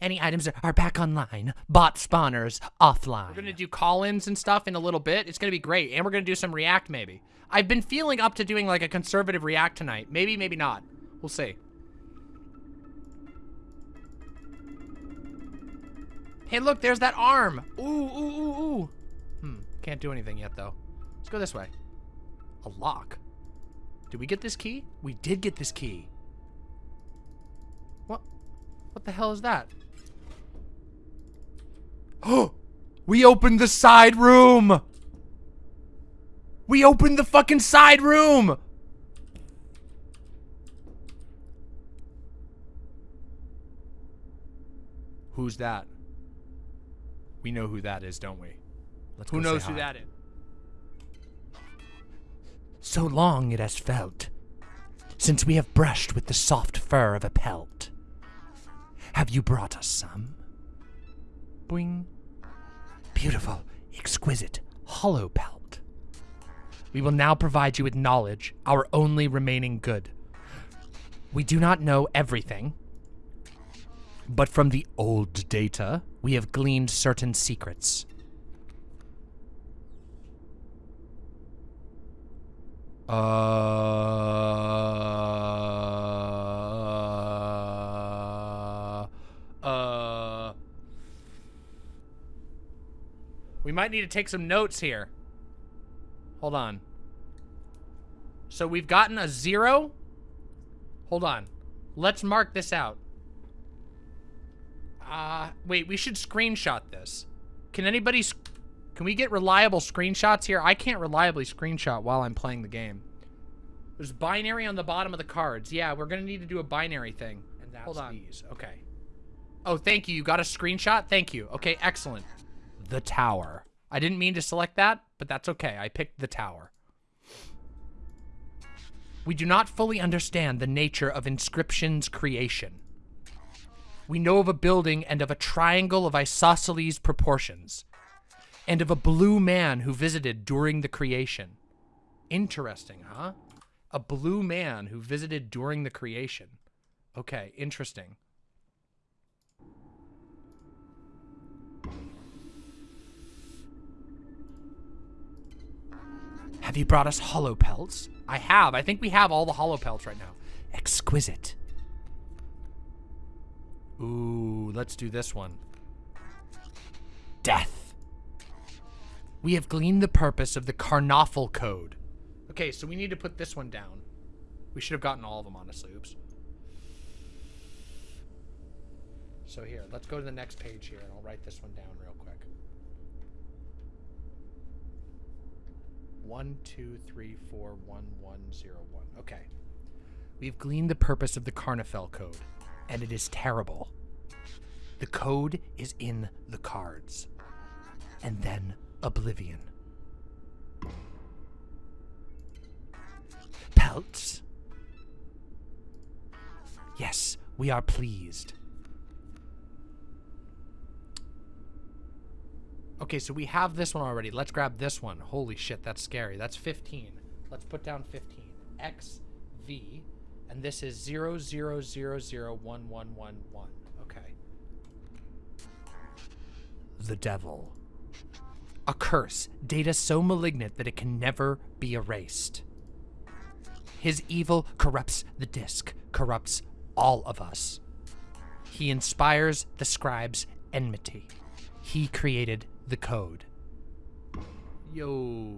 S4: Any items are back online. Bot spawners offline.
S1: We're gonna do call-ins and stuff in a little bit. It's gonna be great. And we're gonna do some React, maybe. I've been feeling up to doing like a conservative React tonight. Maybe, maybe not. We'll see. Hey, look, there's that arm. Ooh, ooh, ooh, ooh. Hmm, can't do anything yet, though. Let's go this way. A lock. Did we get this key? We did get this key. What? The hell is that? Oh! [GASPS] We opened the side room! We opened the fucking side room! Who's that? We know who that is, don't we?
S5: Let's
S1: Who knows who
S5: hi.
S1: that is?
S4: So long it has felt since we have brushed with the soft fur of a pelt. Have you brought us some?
S1: Boing.
S4: Beautiful, exquisite, hollow pelt. We will now provide you with knowledge, our only remaining good. We do not know everything, but from the old data, we have gleaned certain secrets.
S1: Uh. We might need to take some notes here. Hold on. So we've gotten a zero. Hold on. Let's mark this out. Uh, wait, we should screenshot this. Can anybody... Can we get reliable screenshots here? I can't reliably screenshot while I'm playing the game. There's binary on the bottom of the cards. Yeah, we're gonna need to do a binary thing.
S5: And that's
S1: Hold on.
S5: these. Okay.
S1: Oh, thank you. You got a screenshot? Thank you. Okay, excellent.
S5: The tower.
S1: I didn't mean to select that, but that's okay. I picked the tower. We do not fully understand the nature of Inscryption's creation. We know of a building and of a triangle of isosceles proportions, and of a blue man who visited during the creation. Interesting, huh? A blue man who visited during the creation. Okay, interesting. Have you brought us hollow pelts? I have. I think we have all the hollow pelts right now. Exquisite. Ooh, let's do this one. Death. We have gleaned the purpose of the Karnoffel Code. Okay, so we need to put this one down. We should have gotten all of them, honestly. Oops. So here, let's go to the next page here, and I'll write this one down real quick. One, two, three, four, one, one, zero, one. Okay. We've gleaned the purpose of the Karnoffel Code, and it is terrible. The code is in the cards. And then oblivion. Pelts? Yes, we are pleased. Okay, so we have this one already. Let's grab this one. Holy shit, that's scary. That's 15. Let's put down 15. X, V, and this is 00001111. Okay. The devil. A curse, data so malignant that it can never be erased. His evil corrupts the disc, corrupts all of us. He inspires the scribes enmity. He created the code. Yo.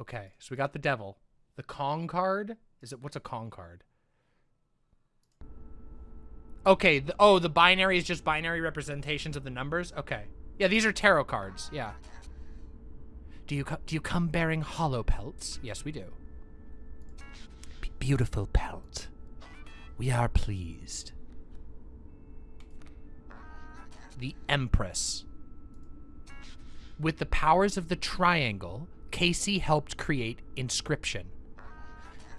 S1: Okay, so we got the devil. The Kong card? Is it what's a Kong card? Okay, the, oh, the binary is just binary representations of the numbers? Okay. Yeah, these are tarot cards. Yeah. Do you do you come bearing hollow pelts? Yes, we do. B- beautiful pelt. We are pleased. The Empress. With the powers of the triangle, Kaycee helped create Inscryption.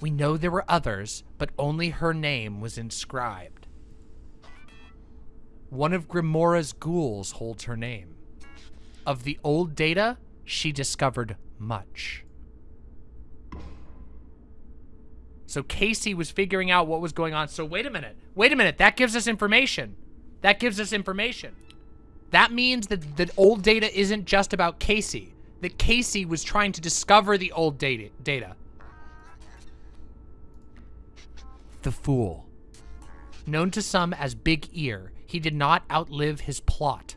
S1: We know there were others, but only her name was inscribed. One of Grimora's ghouls holds her name. Of the old data, she discovered much. So Kaycee was figuring out what was going on. So wait a minute. Wait a minute. That gives us information. That gives us information. That means that the old data isn't just about Kaycee. That Kaycee was trying to discover the old data. data. The Fool. Known to some as Big Ear, he did not outlive his plot.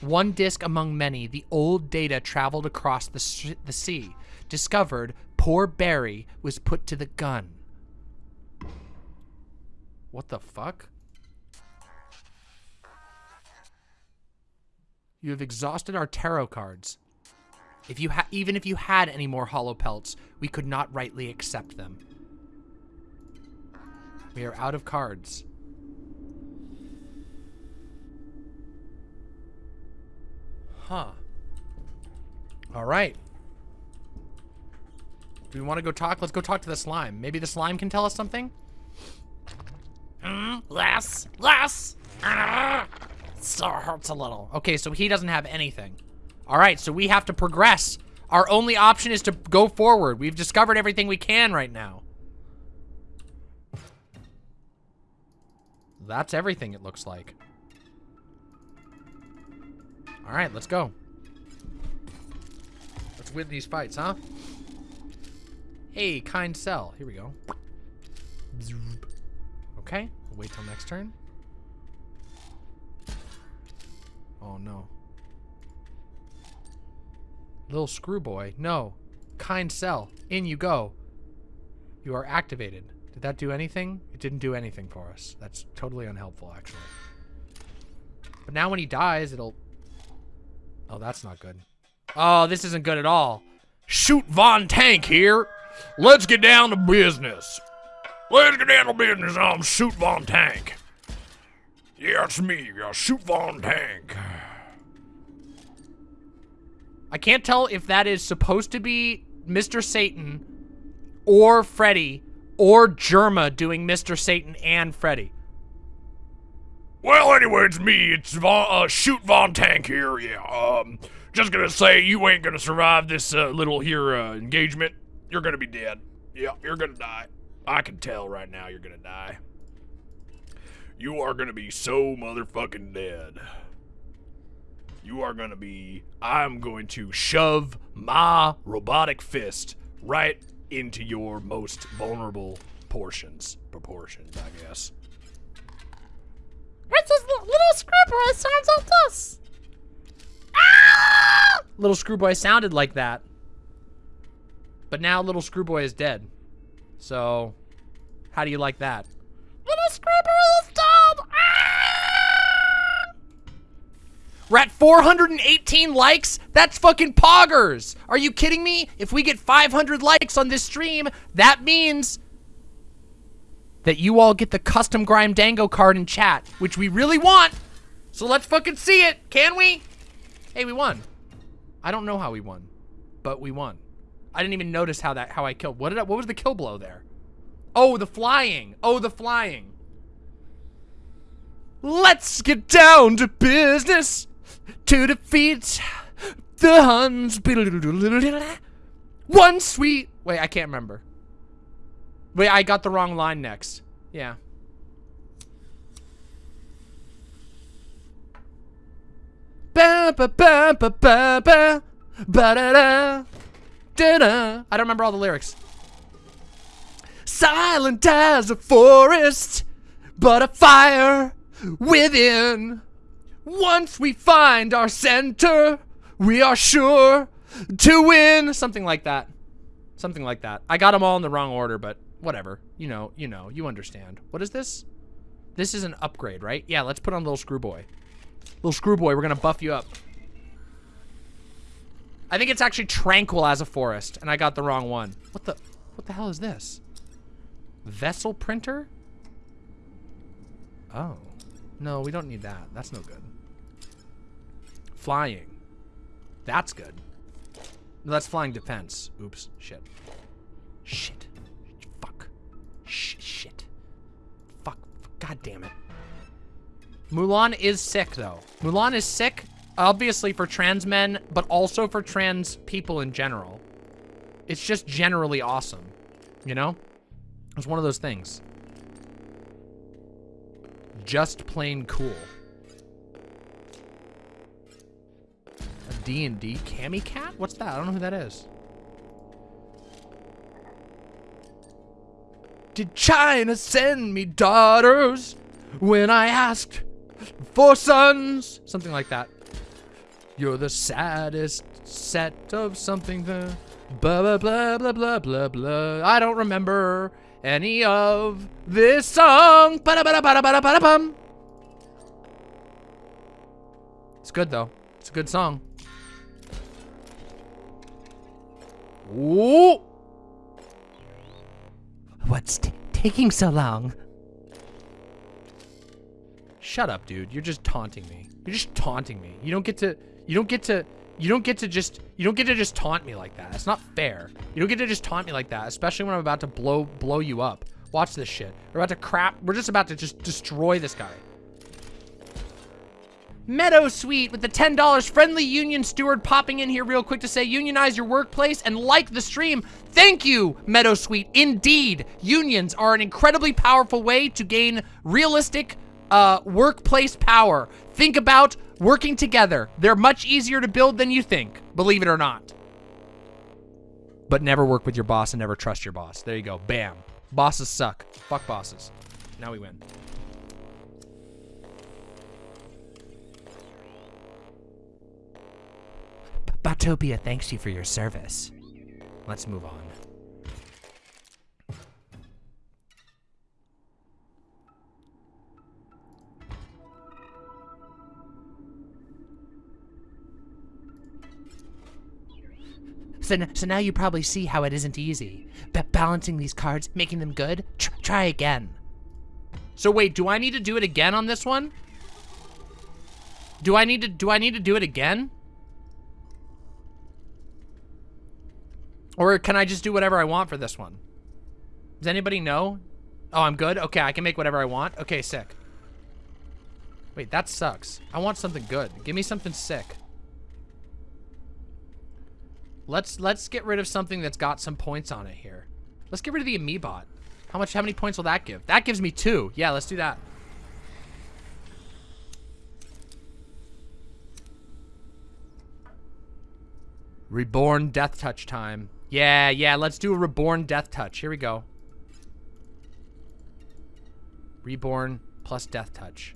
S1: One disc among many, the old data traveled across the, the sea. Discovered, poor Barry was put to the gun. What the fuck? You have exhausted our tarot cards. If you even if you had any more hollow pelts, we could not rightly accept them. We are out of cards. Huh. All right. Do we want to go talk? Let's go talk to the slime. Maybe the slime can tell us something?
S2: Mm, less, yes. Ah, still hurts a little.
S1: Okay, so he doesn't have anything. All right, so we have to progress. Our only option is to go forward. We've discovered everything we can right now. That's everything, it looks like. All right, let's go. Let's win these fights, huh? Hey, kind cell. Here we go. Okay, we'll wait till next turn. Oh, no. Little screw boy. No. Kind cell. In you go. You are activated. Did that do anything? It didn't do anything for us. That's totally unhelpful, actually. But now when he dies, it'll... Oh, that's not good. Oh, this isn't good at all.
S3: Shoot Von Tank here. Let's get down to business. Let's get down to business. I'm Shoot Von Tank. Yeah, it's me. Shoot Von Tank.
S1: I can't tell if that is supposed to be Mr. Satan or Freddy or Jerma doing Mr. Satan and Freddy.
S3: Well, anyway, it's me. It's Von, uh, Shoot Von Tank here. Yeah. Um, just gonna say you ain't gonna survive this uh, little here uh, engagement. You're gonna be dead. Yeah, you're gonna die. I can tell right now you're gonna die. You are gonna be so motherfucking dead. You are gonna be. I'm going to shove my robotic fist right into your most vulnerable portions. Proportions, I guess.
S2: It's this little. It sounds like this. Ah!
S1: Little Screwboy sounded like that. But now Little Screwboy is dead. So, how do you like that?
S2: Little scrapper is dead.
S1: We're at 418 likes? That's fucking poggers! Are you kidding me? If we get 500 likes on this stream, that means that you all get the custom Grime Dango card in chat, which we really want. So let's fucking see it, can we? Hey, we won. I don't know how we won, but we won. I didn't even notice how that how I killed. What did I, what was the kill blow there? Oh, the flying. Oh, the flying. Let's get down to business to defeat the Huns. One sweet. Wait, I can't remember. Wait, I got the wrong line next. Yeah. Ba ba ba ba ba ba da da da da. I don't remember all the lyrics. Silent as a forest, but a fire within. Once we find our center, we are sure to win. Something like that. Something like that. I got them all in the wrong order, but whatever. You know, you know, you understand. What is this? This is an upgrade, right? Yeah, let's put on Little Screwboy. Little Screwboy, we're gonna buff you up. I think it's actually tranquil as a forest, and I got the wrong one. What the, what the hell is this? Vessel printer? Oh. No, we don't need that. That's no good. Flying. That's good. No, that's flying defense. Oops. Shit. Shit. Fuck. Sh shit. Fuck. God damn it. Mulan is sick, though. Mulan is sick, obviously for trans men, but also for trans people in general. It's just generally awesome. You know? It's one of those things. Just plain cool. A D&D Cami Cat? What's that? I don't know who that is. Did China send me daughters when I asked for sons? Something like that. You're the saddest set of something the blah blah blah blah blah blah blah. I don't remember any of this song. Ba-da-ba-da-ba-da-ba-da-bum. It's good though. It's a good song. Ooh.
S4: What's t- taking so long?
S1: Shut up, dude. You're just taunting me. You're just taunting me. You don't get to you don't get to you don't get to just you don't get to just taunt me like that. It's not fair. You don't get to just taunt me like that, especially when I'm about to blow blow you up. Watch this shit. We're about to crap. We're just about to just destroy this guy. Meadow Sweet with the $10 friendly union steward popping in here real quick to say unionize your workplace and like the stream. Thank you, Meadow Sweet. Indeed, unions are an incredibly powerful way to gain realistic uh, workplace power. Think about working together. They're much easier to build than you think, believe it or not. But never work with your boss and never trust your boss. There you go. Bam. Bosses suck. Fuck bosses. Now we win.
S4: Botopia thanks you for your service.
S1: Let's move on.
S4: So, so now you probably see how it isn't easy. Balancing these cards, making them good. Tr- try again.
S1: So wait, do I need to do it again on this one? Do I need to do I need to do it again? Or can I just do whatever I want for this one? Does anybody know? Oh, I'm good? Okay, I can make whatever I want. Okay, sick. Wait, that sucks. I want something good. Give me something sick. Let's let's get rid of something that's got some points on it here. Let's get rid of the Amoebot. How much how many points will that give? That gives me two. Yeah, let's do that. Reborn Death Touch time. Yeah, yeah, let's do a Reborn Death Touch. Here we go. Reborn plus Death Touch.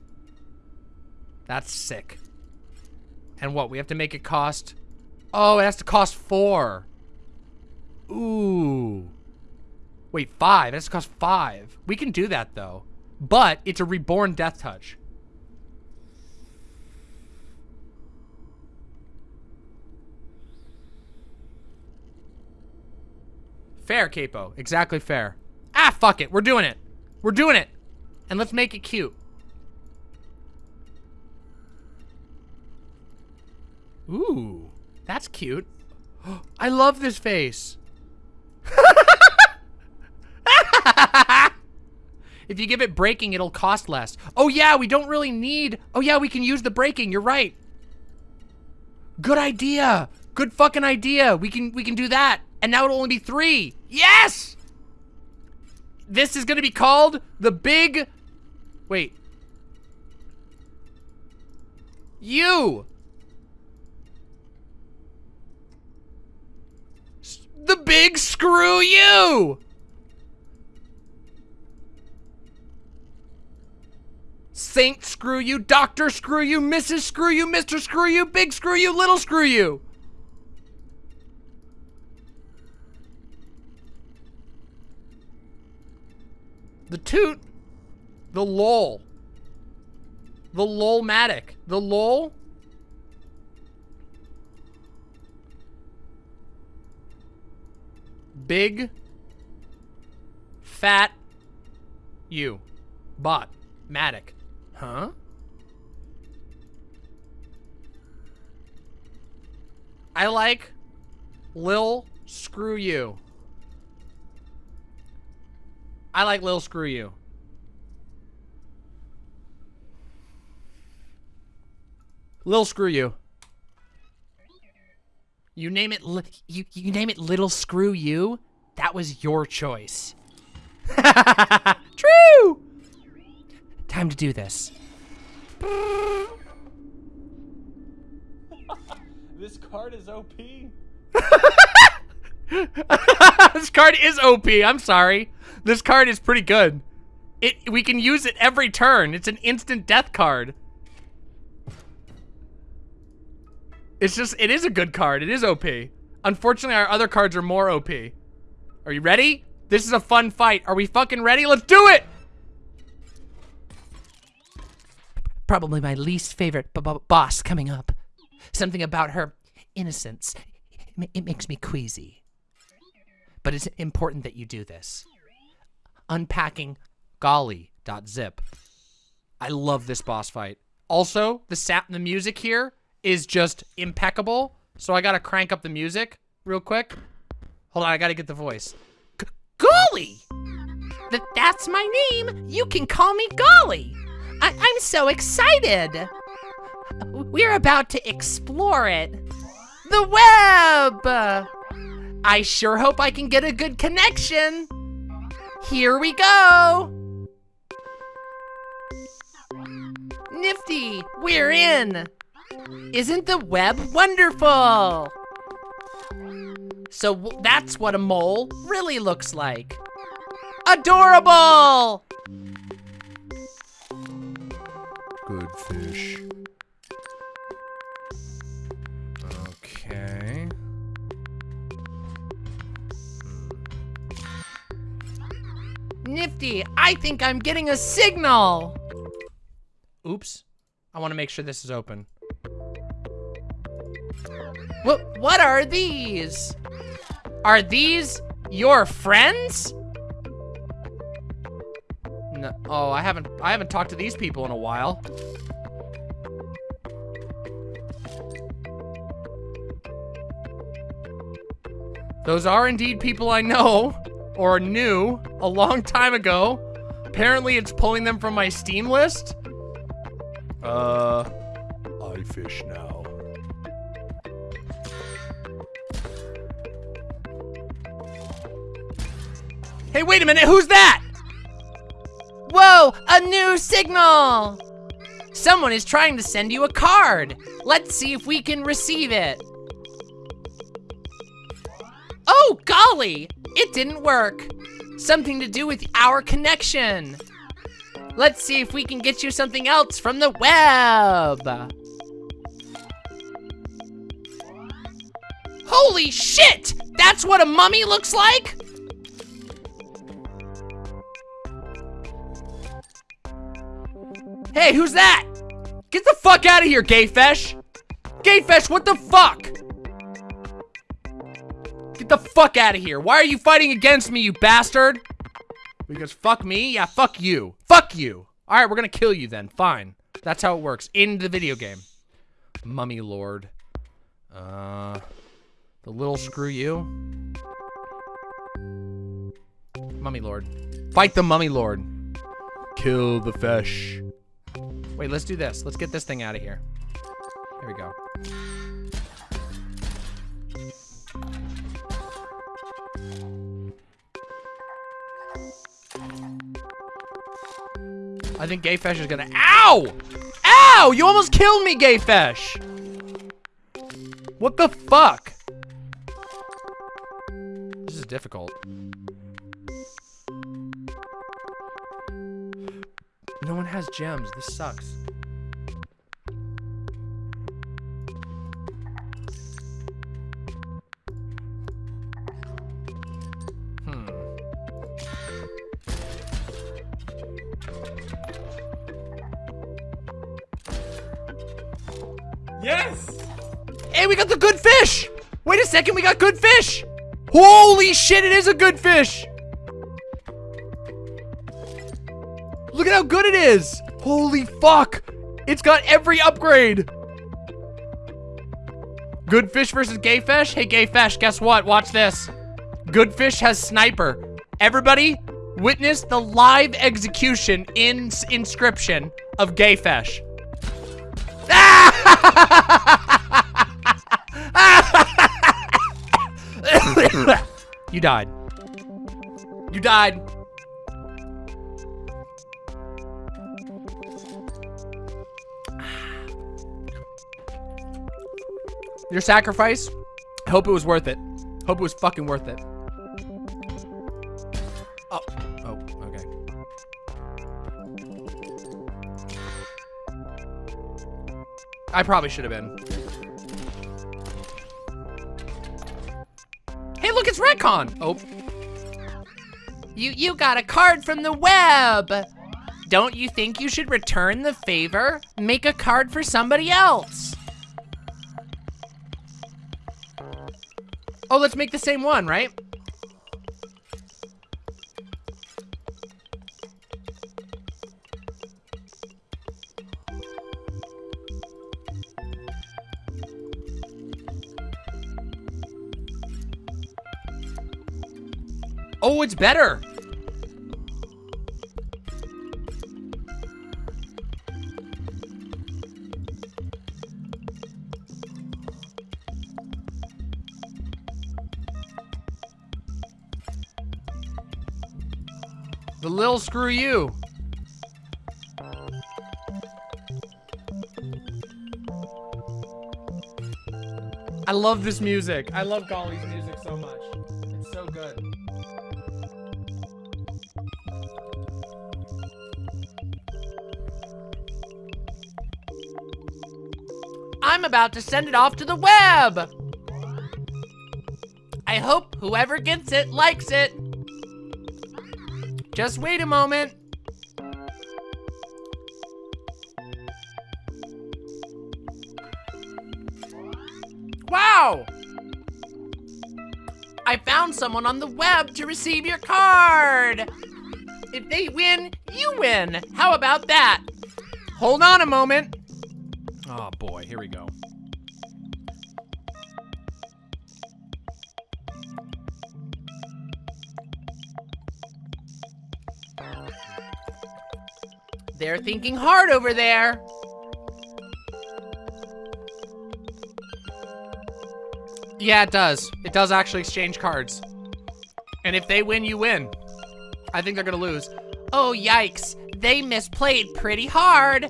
S1: That's sick. And what, we have to make it cost... Oh, it has to cost four. Ooh. Wait, five? It has to cost five. We can do that, though. But it's a Reborn Death Touch. Fair, Capo. Exactly fair. Ah, fuck it. We're doing it. We're doing it. And let's make it cute. Ooh, that's cute. [GASPS] I love this face. [LAUGHS] if you give it braking, it'll cost less. Oh yeah, we don't really need... Oh yeah, we can use the braking. You're right. Good idea. Good fucking idea. We can we can do that. And now it'll only be three. Yes! This is gonna be called the big... Wait. You! The big screw you! Saint screw you, Doctor screw you, Mrs. screw you, Mr. screw you, big screw you, little screw you. The toot. The lol. The lolmatic. The lol. Big. Fat. You. Bot. Matic. Huh? I like Lil Screw You. I like Lil Screw You. Lil Screw You. You name it. You you name it. Little Screw You. That was your choice. [LAUGHS] True. Time to do this. [LAUGHS]
S5: This card is OP. [LAUGHS]
S1: this card is OP. I'm sorry. This card is pretty good. It we can use it every turn. It's an instant death card. It's just it is a good card. It is OP. Unfortunately, our other cards are more OP. Are you ready? This is a fun fight. Are we fucking ready? Let's do it.
S4: Probably my least favorite boss coming up. Something about her innocence. It, it makes me queasy. But it's important that you do this.
S1: Unpacking golly.zip. I love this boss fight. Also, the sap the music here is just impeccable. So I gotta crank up the music real quick. Hold on, I gotta get the voice.
S4: G- Golly! Th- that's my name. You can call me Golly. I- I'm so excited. We're about to explore it. The web! I sure hope I can get a good connection. Here we go. Nifty, we're in. Isn't the web wonderful? So that's what a mole really looks like. Adorable!
S1: Good fish.
S4: Nifty, I think I'm getting a signal.
S1: Oops. I want to make sure this is open.
S4: What what are these?
S1: Are these your friends? No. Oh, I haven't I haven't talked to these people in a while. Those are indeed people I know or new a long time ago. Apparently it's pulling them from my Steam list.
S5: Uh, I fish now.
S1: Hey, wait a minute, who's that?
S4: Whoa, a new signal! Someone is trying to send you a card. Let's see if we can receive it. Oh, golly! It didn't work. Something to do with our connection. Let's see if we can get you something else from the web. Holy shit! That's what a mummy looks like?
S1: Hey, who's that? Get the fuck out of here, Gayfesh! Gayfesh, what the fuck? The fuck out of here. Why are you fighting against me, you bastard? Because fuck me? Yeah, fuck you. Fuck you. Alright, we're gonna kill you then. Fine. That's how it works in the video game. Mummy Lord. Uh, the little screw you. Mummy Lord. Fight the Mummy Lord.
S5: Kill the fish.
S1: Wait, let's do this. Let's get this thing out of here. Here we go. I think Gayfesh is gonna- OW! OW! You almost killed me, Gayfesh! What the fuck? This is difficult. No one has gems. This sucks. Second, we got good fish! Holy shit, it is a good fish! Look at how good it is! Holy fuck! It's got every upgrade! Good fish versus gay fish? Hey, gay fish, guess what? Watch this. Good fish has sniper. Everybody, witness the live execution in Inscryption of gay fish. [LAUGHS] Ah! [LAUGHS] you died. You died. Your sacrifice? I hope it was worth it. Hope it was fucking worth it. Oh. Oh, okay. I probably should have been. Hey, look, it's Retcon! Oh.
S4: You you got a card from the web. Don't you think you should return the favor? Make a card for somebody else.
S1: Oh, let's make the same one, right? It's better. The lil screw you. I love this music. I love Golly's music
S4: I'm about to send it off to the web. I hope whoever gets it likes it.
S1: Just wait a moment. Wow! I found someone on the web to receive your card. If they win, you win. How about that?
S6: Hold on a moment. Oh boy, here we go.
S1: Thinking hard over there.
S6: Yeah, it does. It does actually exchange cards. And if they win, you win. I think they're gonna lose.
S1: Oh, yikes. They misplayed pretty hard.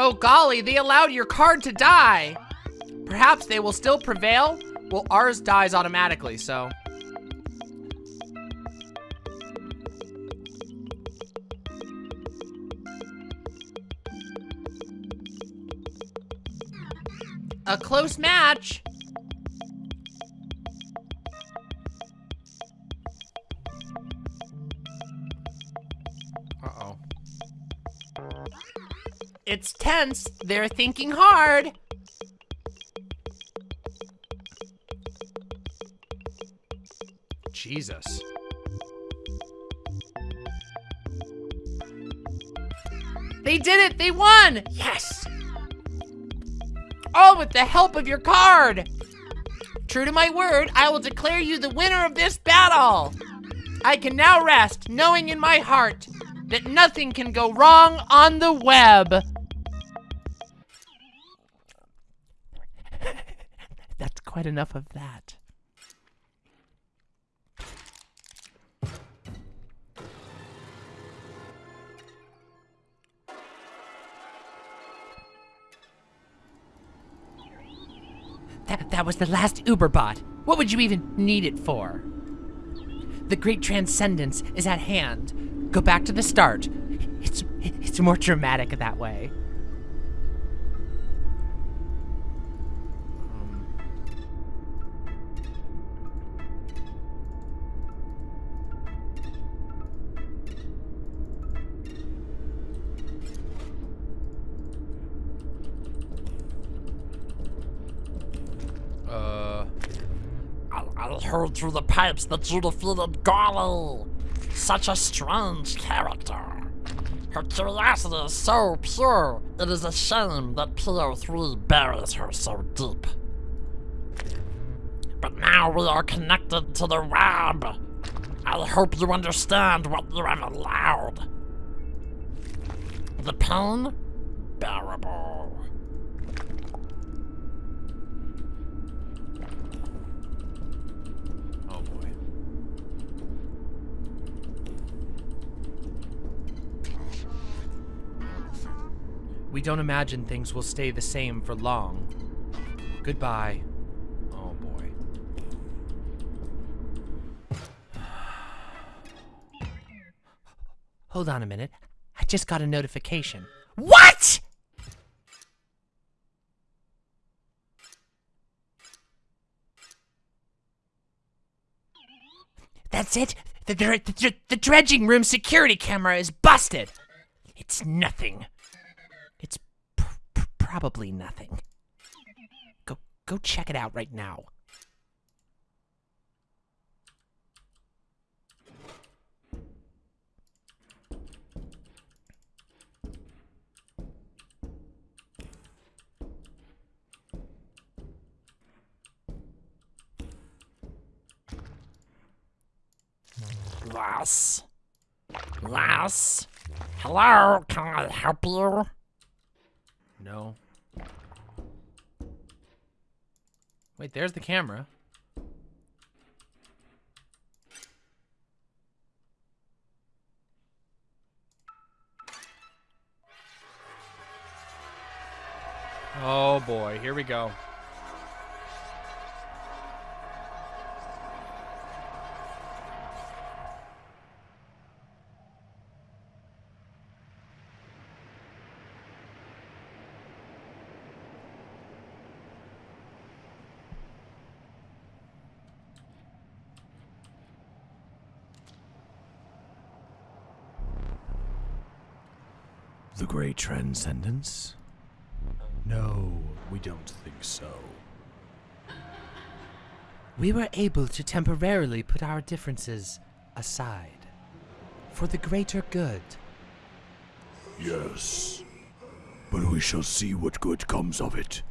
S1: Oh, golly, they allowed your card to die.
S6: Perhaps they will still prevail. Well, ours dies automatically, so.
S1: A close match.
S6: Uh-oh.
S1: It's tense. They're thinking hard.
S6: Jesus.
S1: They did it! They won! Yes! All with the help of your card! True to my word, I will declare you the winner of this battle! I can now rest, knowing in my heart that nothing can go wrong on the web. [LAUGHS] That's quite enough of that. Was the last Uberbot. What would you even need it for? The great transcendence is at hand. Go back to the start. It's it's more dramatic that way.
S2: Heard through the pipes that you defeated Golly. Such a strange character. Her curiosity is so pure, it is a shame that PO3 buries her so deep. But now we are connected to the web. I hope you understand what you have allowed. The pain? Bearable.
S6: oh boy. We don't imagine things will stay the same for long. Goodbye. Oh boy. [SIGHS]
S1: Hold on a minute. I just got a notification. What? That's it. The, the, the, the dredging room security camera is busted. It's nothing. Probably nothing. Go go check it out right now.
S2: Yes. Yes. Hello, can I help you?
S6: No. Wait, there's the camera. Oh boy, here we go.
S5: Transcendence? No, we don't think so.
S4: We were able to temporarily put our differences aside for the greater good.
S5: Yes, but we shall see what good comes of it.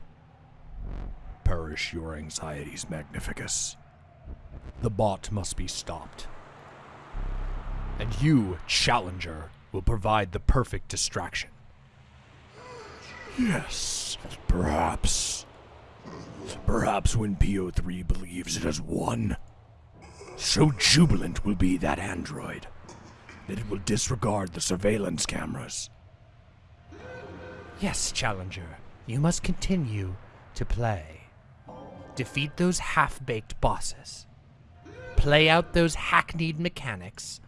S5: Perish your anxieties, Magnificus. The bot must be stopped. And you, Challenger, will provide the perfect distraction. Yes, perhaps. Perhaps when PO3 believes it has won, so jubilant will be that android that it will disregard the surveillance cameras.
S4: Yes, Challenger, you must continue to play. Defeat those half baked bosses. Play out those hackneyed mechanics.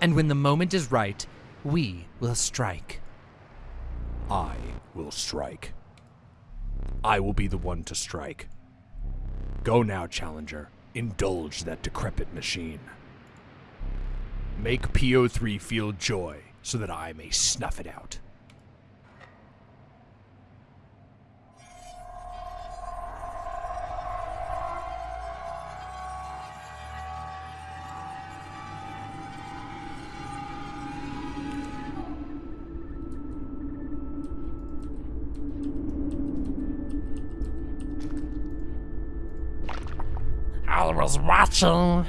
S4: And when the moment is right, we will strike.
S5: I will strike. I will be the one to strike. Go now, Challenger. Indulge that decrepit machine. Make PO3 feel joy so that I may snuff it out.
S2: Watching.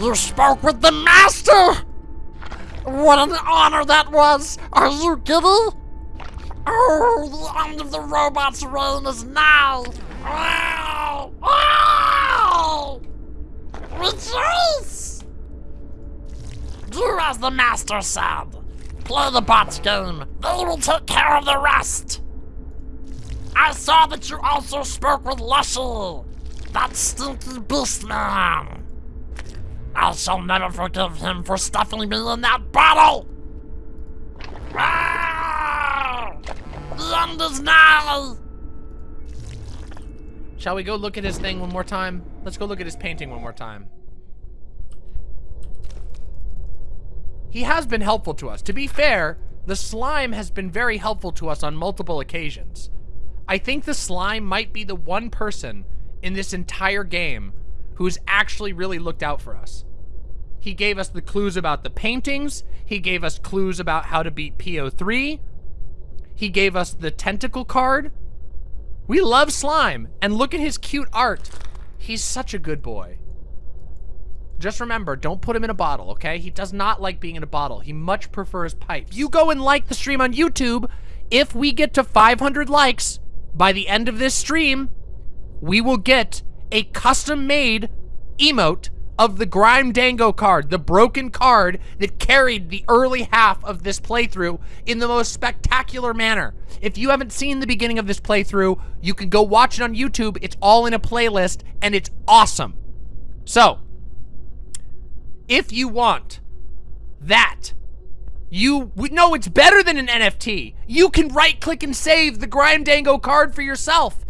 S2: You spoke with the master! What an honor that was! Are you giddy? Oh, the end of the robot's reign is now! Wow! Wow! Rejoice! Do as the master said. Play the bot game. They will take care of the rest. I saw that you also spoke with Leshy. That stinky beast man! I shall never forgive him for stuffing me in that bottle! Ah! The end is nigh!
S1: Shall we go look at his thing one more time? Let's go look at his painting one more time. He has been helpful to us. To be fair, the slime has been very helpful to us on multiple occasions. I think the slime might be the one person in this entire game who's actually really looked out for us. He gave us the clues about the paintings. He gave us clues about how to beat PO3. He gave us the tentacle card. We love Slime, and look at his cute art. He's such a good boy. Just remember, don't put him in a bottle, okay? He does not like being in a bottle. He much prefers pipes. You go and like the stream on YouTube. If we get to 500 likes by the end of this stream, we will get a custom-made emote of the Grime Dango card, the broken card that carried the early half of this playthrough in the most spectacular manner. If you haven't seen the beginning of this playthrough, you can go watch it on YouTube. It's all in a playlist, and it's awesome. So, if you want that, you know it's better than an NFT. You can right click and save the Grime Dango card for yourself.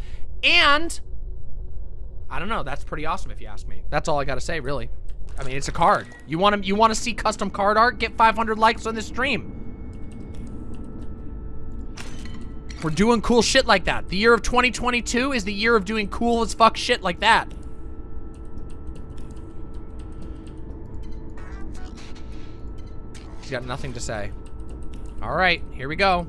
S1: And I don't know, that's pretty awesome if you ask me. That's all I gotta say, really. I mean, it's a card. You want to you want to see custom card art? Get 500 likes on this stream. We're doing cool shit like that. The year of 2022 is the year of doing cool as fuck shit like that. He's got nothing to say. All right, here we go.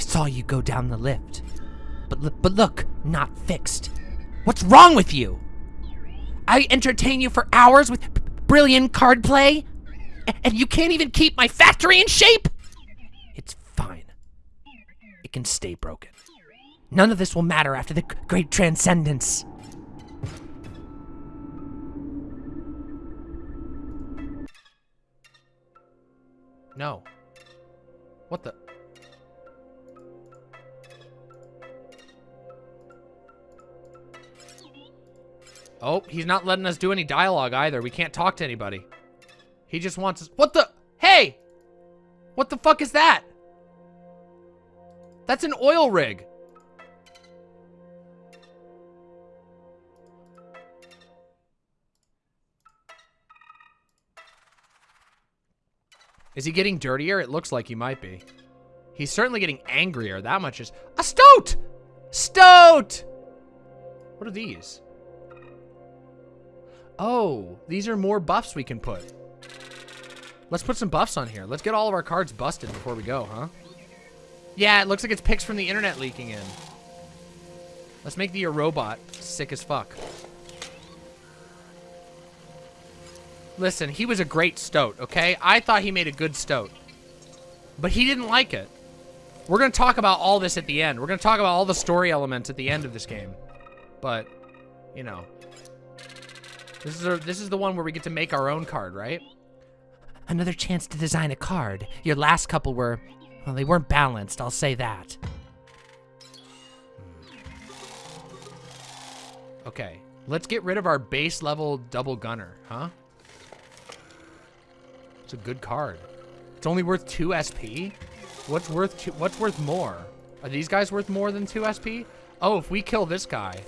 S4: I, saw you go down the lift. But, but look, not fixed. What's wrong with you? I entertain you for hours with brilliant card play, and you can't even keep my factory in shape? It's fine. It can stay broken. None of this will matter after the great transcendence.
S1: No. What the? Oh, he's not letting us do any dialogue either. We can't talk to anybody. He just wants us- What the- Hey! What the fuck is that? That's an oil rig. Is he getting dirtier? It looks like he might be. He's certainly getting angrier. That much is... A stoat! Stoat! What are these? Oh, these are more buffs we can put. Let's put some buffs on here. Let's get all of our cards busted before we go, huh? Yeah, it looks like it's pics from the internet leaking in. Let's make the robot sick as fuck. Listen, he was a great stoat, okay? I thought he made a good stoat. But he didn't like it. We're going to talk about all this at the end. We're going to talk about all the story elements at the end of this game. But, you know. This is, our, this is the one where we get to make our own card, right?
S4: Another chance to design a card. Your last couple were, well, they weren't balanced, I'll say that.
S1: Okay. Let's get rid of our base level double gunner, huh? It's a good card. It's only worth 2 SP? What's worth two, what's worth more? Are these guys worth more than 2 SP? Oh, if we kill this guy.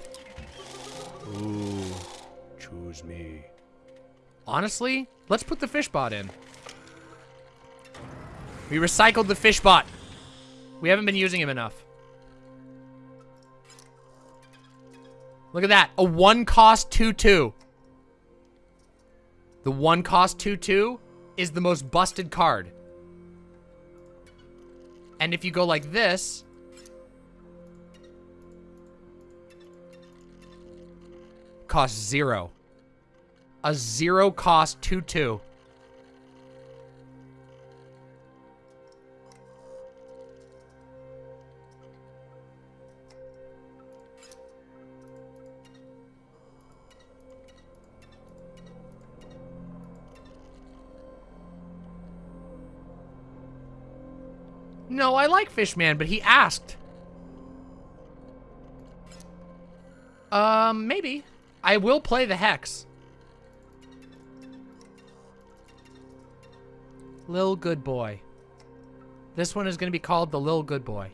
S3: Ooh, choose me.
S1: Honestly, let's put the fish bot in. We recycled the fish bot. We haven't been using him enough. Look at that. A one cost 2-2. The one cost 2-2 is the most busted card. And if you go like this... Cost zero. A zero cost 2-2. No, I like Fishman, but he asked. Um, maybe. I will play the Hex. Lil Good Boy. This one is going to be called the Lil Good Boy.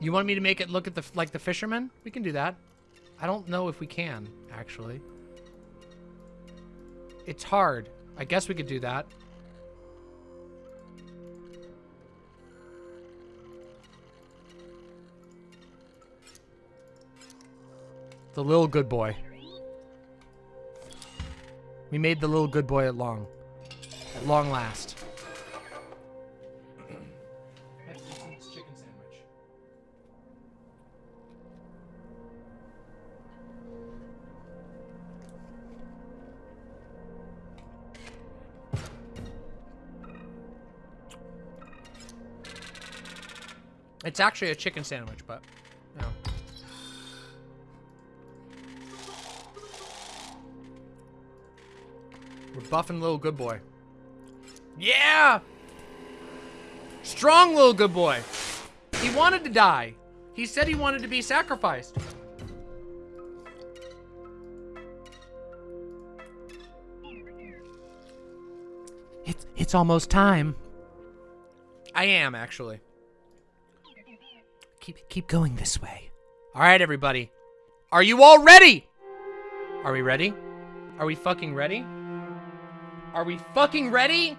S1: You want me to make it look at the like the fisherman? We can do that. I don't know if we can, actually. It's hard. I guess we could do that. The little good boy. We made the little good boy at long. At long last. It's actually a chicken sandwich, but no. We're buffing little good boy. Yeah! Strong little good boy. He wanted to die. He said he wanted to be sacrificed.
S4: It's, it's almost time.
S1: I am, actually.
S4: Keep, keep going this way.
S1: All right, everybody. Are you all ready? Are we ready? Are we fucking ready? Are we fucking ready?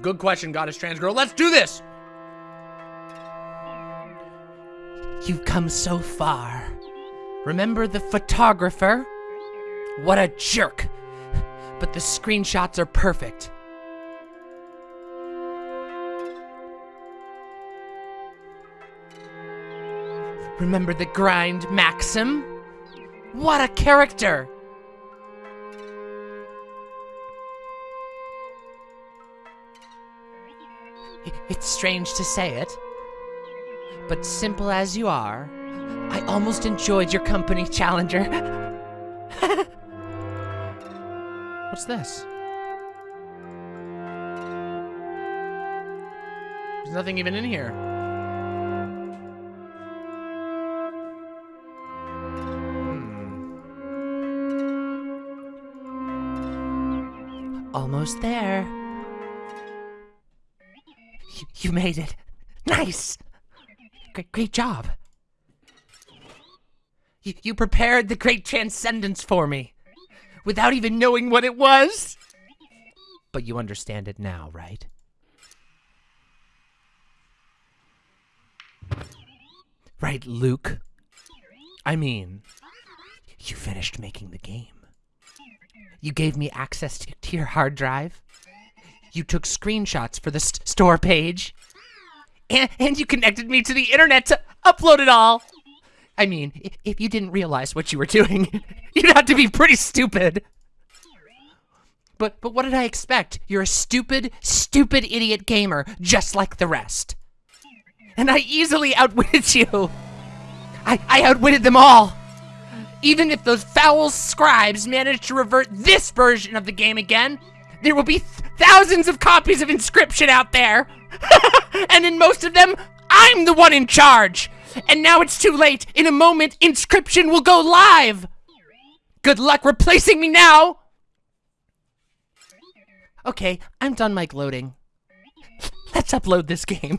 S1: Good question, Goddess Trans Girl. Let's do this!
S4: You've come so far. Remember the photographer? What a jerk. But the screenshots are perfect. Remember the grind Maxim? What a character! It's strange to say it, but simple as you are, I almost enjoyed your company, Challenger. [LAUGHS]
S1: What's this? There's nothing even in here. Hmm.
S4: Almost there. You, made it. Nice. Great, great job.
S1: You, you prepared the great transcendence for me without even knowing what it was. But you understand it now, right? Right, Luke? I mean, you finished making the game. You gave me access to, to your hard drive. You took screenshots for the st store page. And, and you connected me to the internet to upload it all. I mean, if you didn't realize what you were doing, [LAUGHS] you'd have to be pretty stupid. But but what did I expect? You're a stupid, stupid idiot gamer, just like the rest. And I easily outwitted you. I, I outwitted them all. Even if those foul scribes manage to revert this version of the game again, there will be th- thousands of copies of Inscryption out there. [LAUGHS] and in most of them, I'm the one in charge. And now it's too late. In a moment, Inscryption will go live. Good luck replacing me now. Okay, I'm done my gloating. [LAUGHS] Let's upload this game.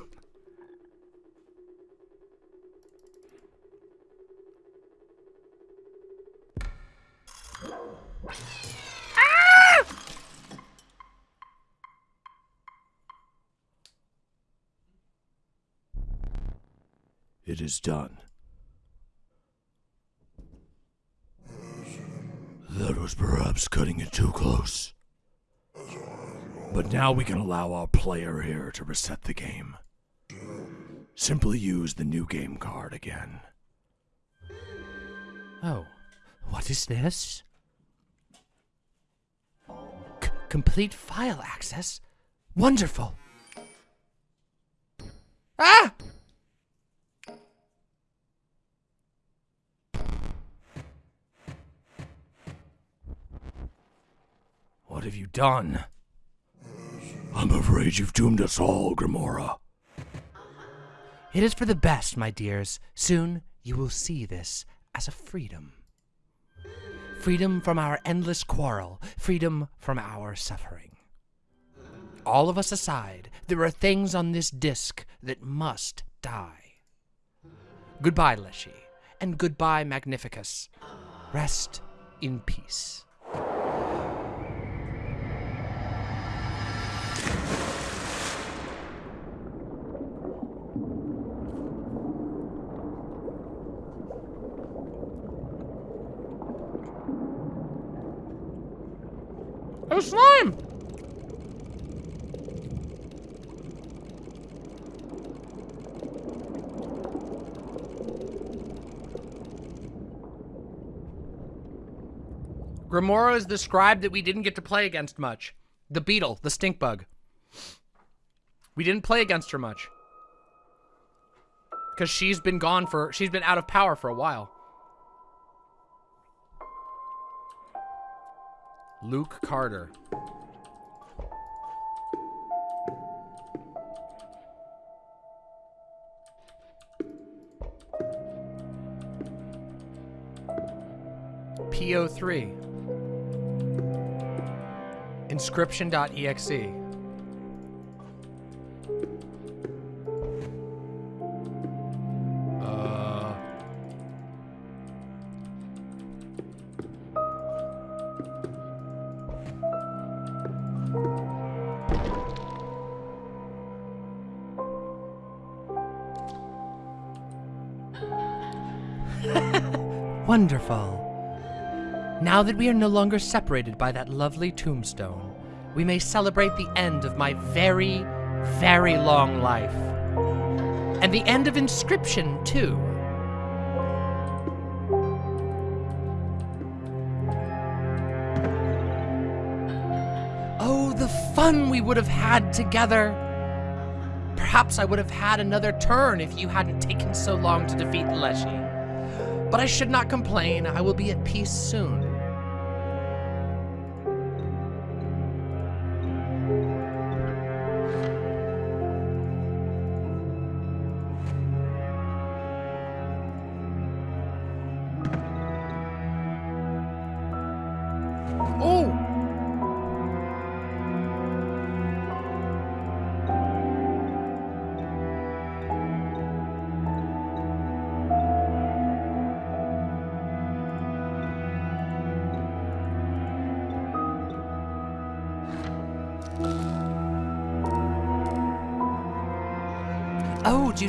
S7: It is done. That was perhaps cutting it too close. But now we can allow our player here to reset the game. Simply use the new game card again.
S1: Oh, what is this? C- complete file access? Wonderful. Ah!
S7: What have you done? I'm afraid you've doomed us all, Grimora.
S1: It is for the best, my dears. Soon you will see this as a freedom. Freedom from our endless quarrel, freedom from our suffering. All of us aside, there are things on this disc that must die. Goodbye, Leshy, and goodbye, Magnificus. Rest in peace.
S8: Oh, slime! Grimora is the scribe that we didn't get to play against much. The beetle, the stink bug. We didn't play against her much. Because she's been gone for, she's been out of power for a while. Luke Carter. PO3. Inscryption.exe.
S1: Wonderful. Now that we are no longer separated by that lovely tombstone, we may celebrate the end of my very, very long life. And the end of Inscryption, too. Oh, the fun we would have had together! Perhaps I would have had another turn if you hadn't taken so long to defeat Leshy. But I should not complain. I will be at peace soon.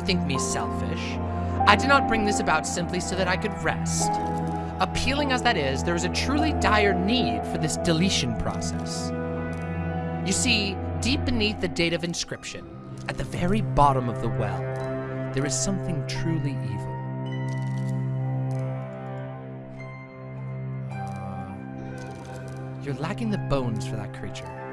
S1: Think me selfish? I did not bring this about simply so that I could rest. Appealing as that is, there is a truly dire need for this deletion process. You see, deep beneath the date of Inscryption, at the very bottom of the well, there is something truly evil. Uh, you're lacking the bones for that creature.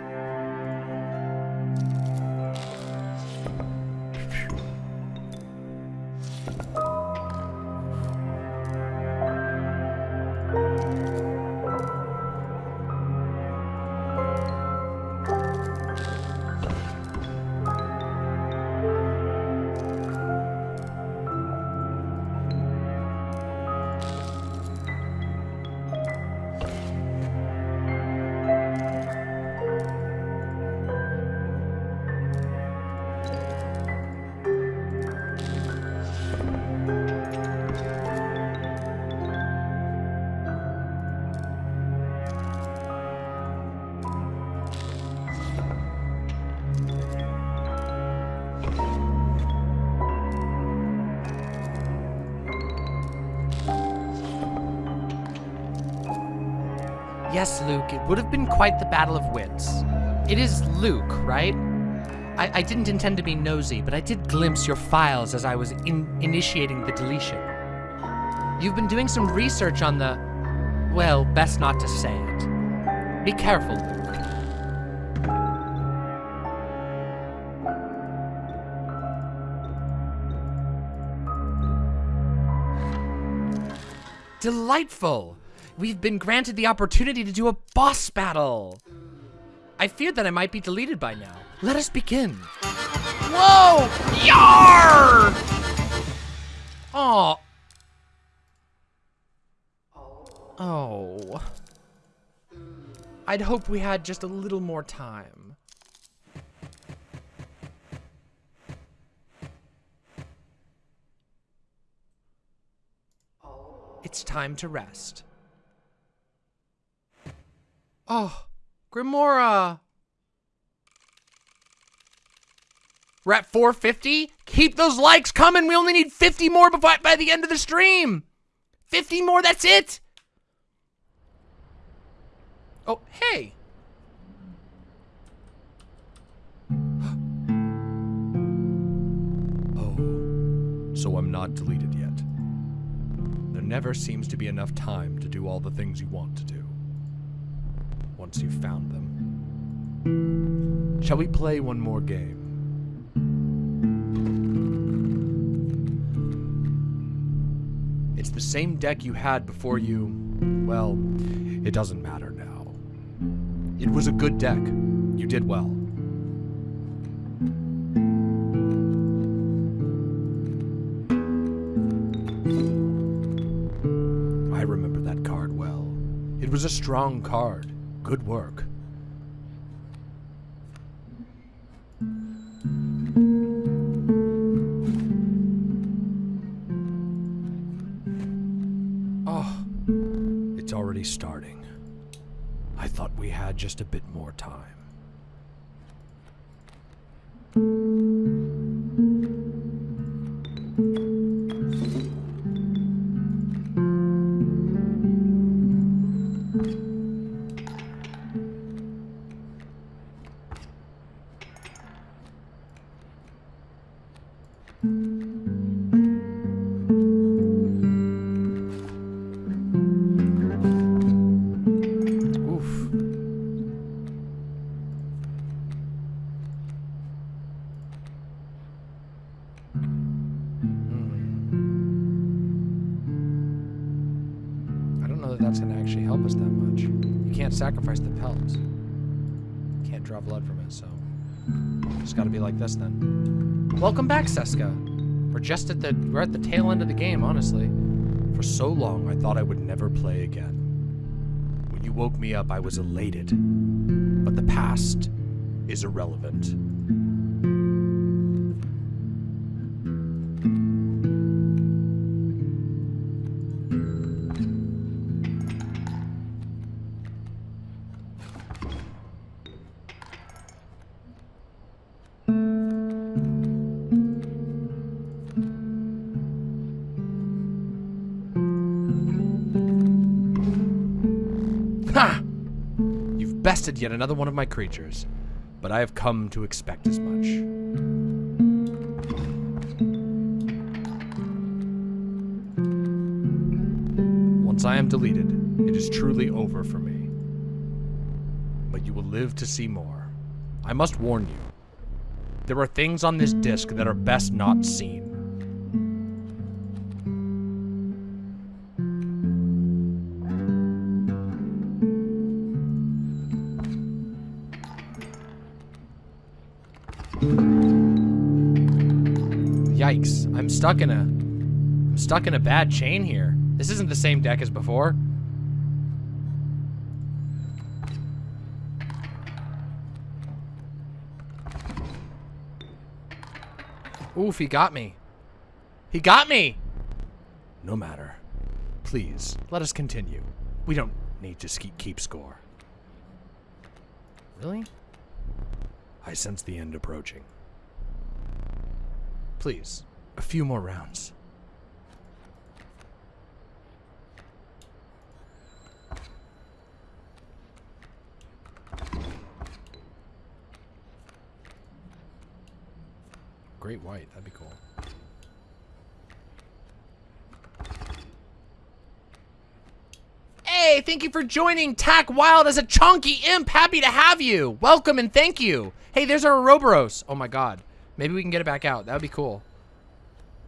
S1: Yes, Luke, it would have been quite the battle of wits. It is Luke, right? I, I didn't intend to be nosy, but I did glimpse your files as I was in initiating the deletion. You've been doing some research on the. Well, best not to say it. Be careful, Luke. Delightful! We've been granted the opportunity to do a boss battle! I feared that I might be deleted by now. Let us begin. Whoa! Yar! Oh. Oh. I'd hoped we had just a little more time. It's time to rest. Oh, Grimora. We're at 450. Keep those likes coming. We only need 50 more before, by the end of the stream. 50 more, that's it. Oh, hey. [GASPS]
S9: Oh, so I'm not deleted yet. There never seems to be enough time to do all the things you want to do. Once you've found them. Shall we play one more game? It's the same deck you had before you. Well, it doesn't matter now. It was a good deck. You did well. I remember that card well. It was a strong card. Good work. Oh, it's already starting. I thought we had just a bit more time. Just at the we're at the tail end of the game, honestly. For so long, I thought I would never play again. When you woke me up, I was elated. But the past is irrelevant.
S1: Yet another one of my creatures, but I have come to expect as much. Once I am deleted, it is truly over for me. But you will live to see more. I must warn you. There are things on this disc that are best not seen. Stuck in a... I'm stuck in a bad chain here. This isn't the same deck as before. Oof, he got me. He got me! No matter. Please, let us continue. We don't need to keep score. Really? I sense the end approaching. Please, a few more rounds. Great white, that'd be cool. Hey, thank you for joining Tack Wild as a chunky imp. Happy to have you. Welcome and thank you. Hey, there's our Ouroboros. Oh my god. Maybe we can get it back out. That would be cool.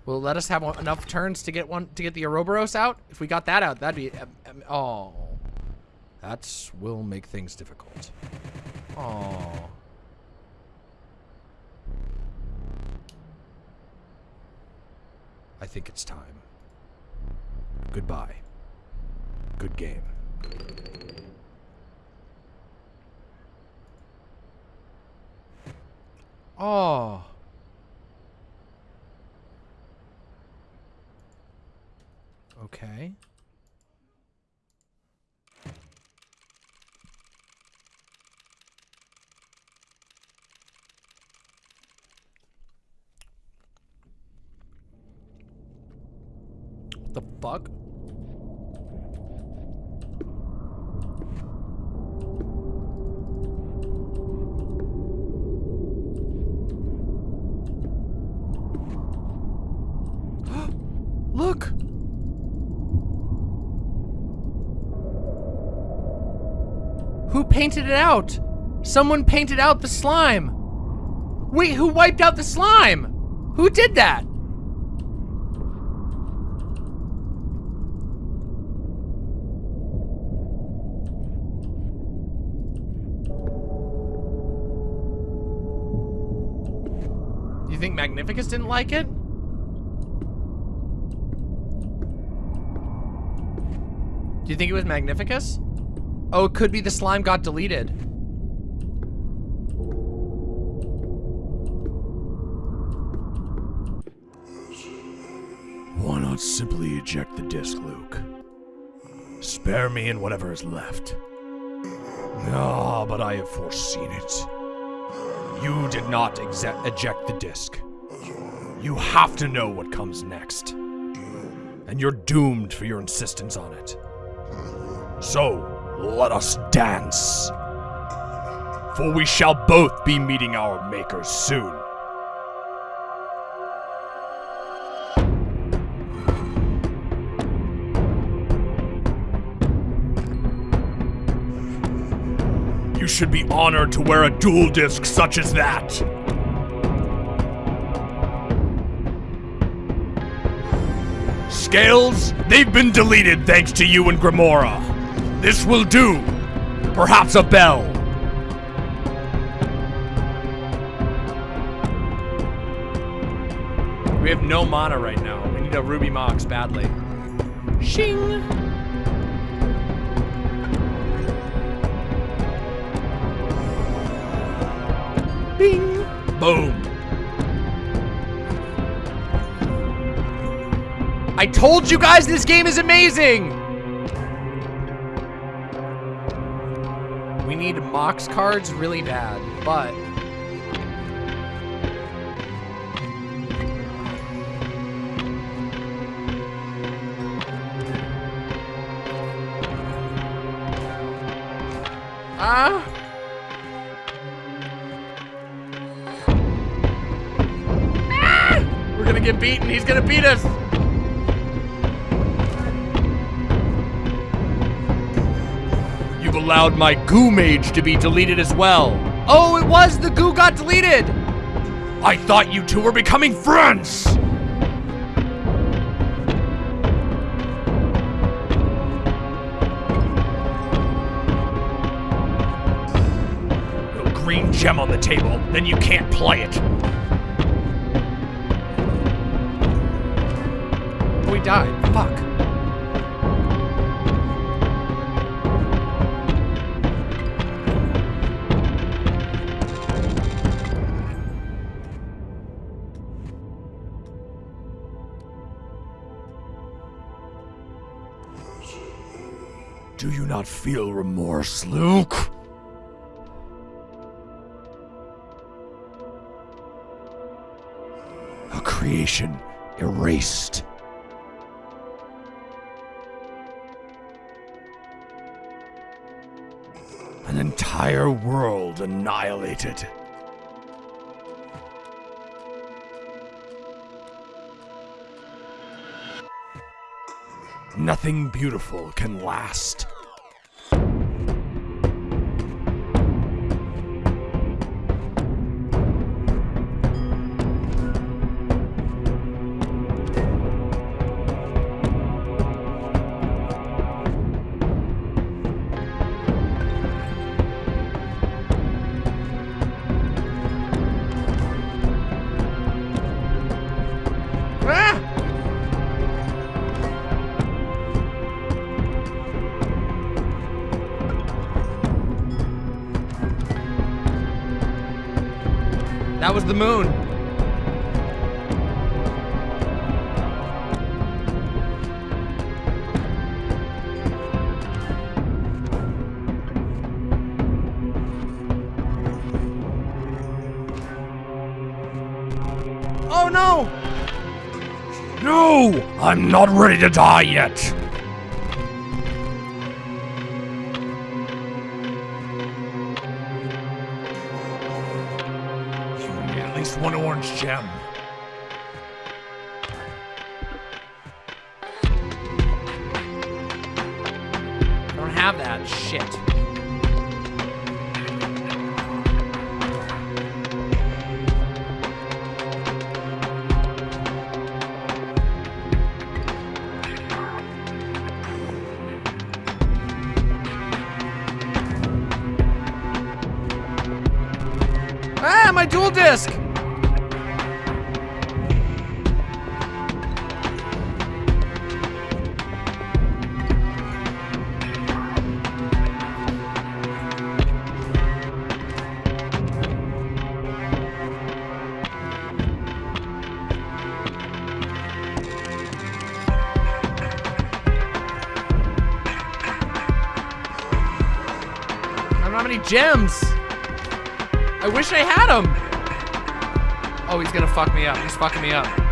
S1: Will let us have enough turns to get one to get the Ouroboros out? If we got that out, that'd be um, um, oh. That will make things difficult. Oh. I think it's time. Goodbye. Good game. Oh. Okay. What the fuck? Look! Who painted it out? Someone painted out the slime. Wait, who wiped out the slime? Who did that? You think Magnificus didn't like it? Do you think it was Magnificus? Oh, it could be the slime got deleted.
S10: Why not simply eject the disc, Luke? Spare me and whatever is left. Ah, but I have foreseen it. You did not eject the disc. You have to know what comes next. And you're doomed for your insistence on it. So, let us dance. For we shall both be meeting our makers soon. You should be honored to wear a duel disk such as that. Scales, they've been deleted thanks to you and Grimora. This will do. Perhaps a bell.
S1: We have no mana right now. We need a Ruby Mox badly. Shing! Bing!
S10: Boom.
S1: I told you guys this game is amazing! We need Mox cards really bad, but...
S11: Ah. We're gonna get beaten. He's gonna beat us.
S1: Allowed my goo mage to be deleted as well.
S11: Oh, it was the goo got deleted.
S1: I thought you two were becoming friends. No green gem on the table, then you can't play it.
S11: We died. Fuck.
S1: Not feel remorse, Luke? A creation erased. An entire world annihilated. Nothing beautiful can last.
S11: That was the moon. Oh no!
S1: No! I'm not ready to die yet!
S11: Fucking me up.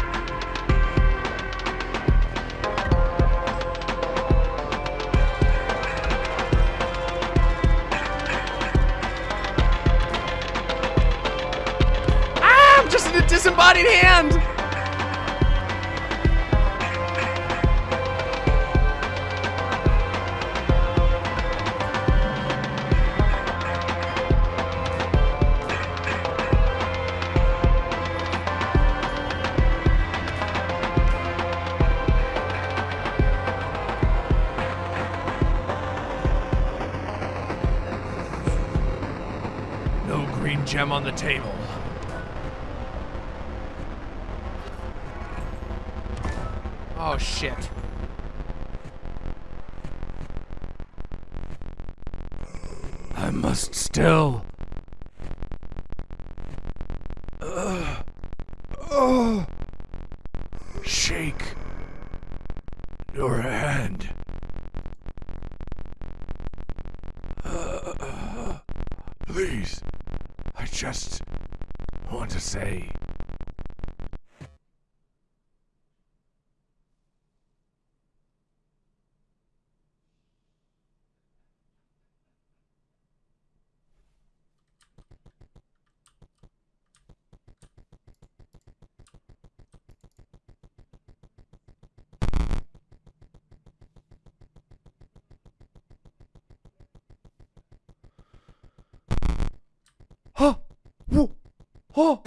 S11: Oh!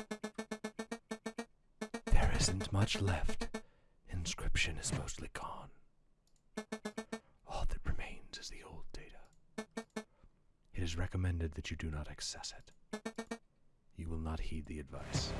S5: There isn't much left. Inscryption is mostly gone. All that remains is the old data. It is recommended that you do not access it. You will not heed the advice.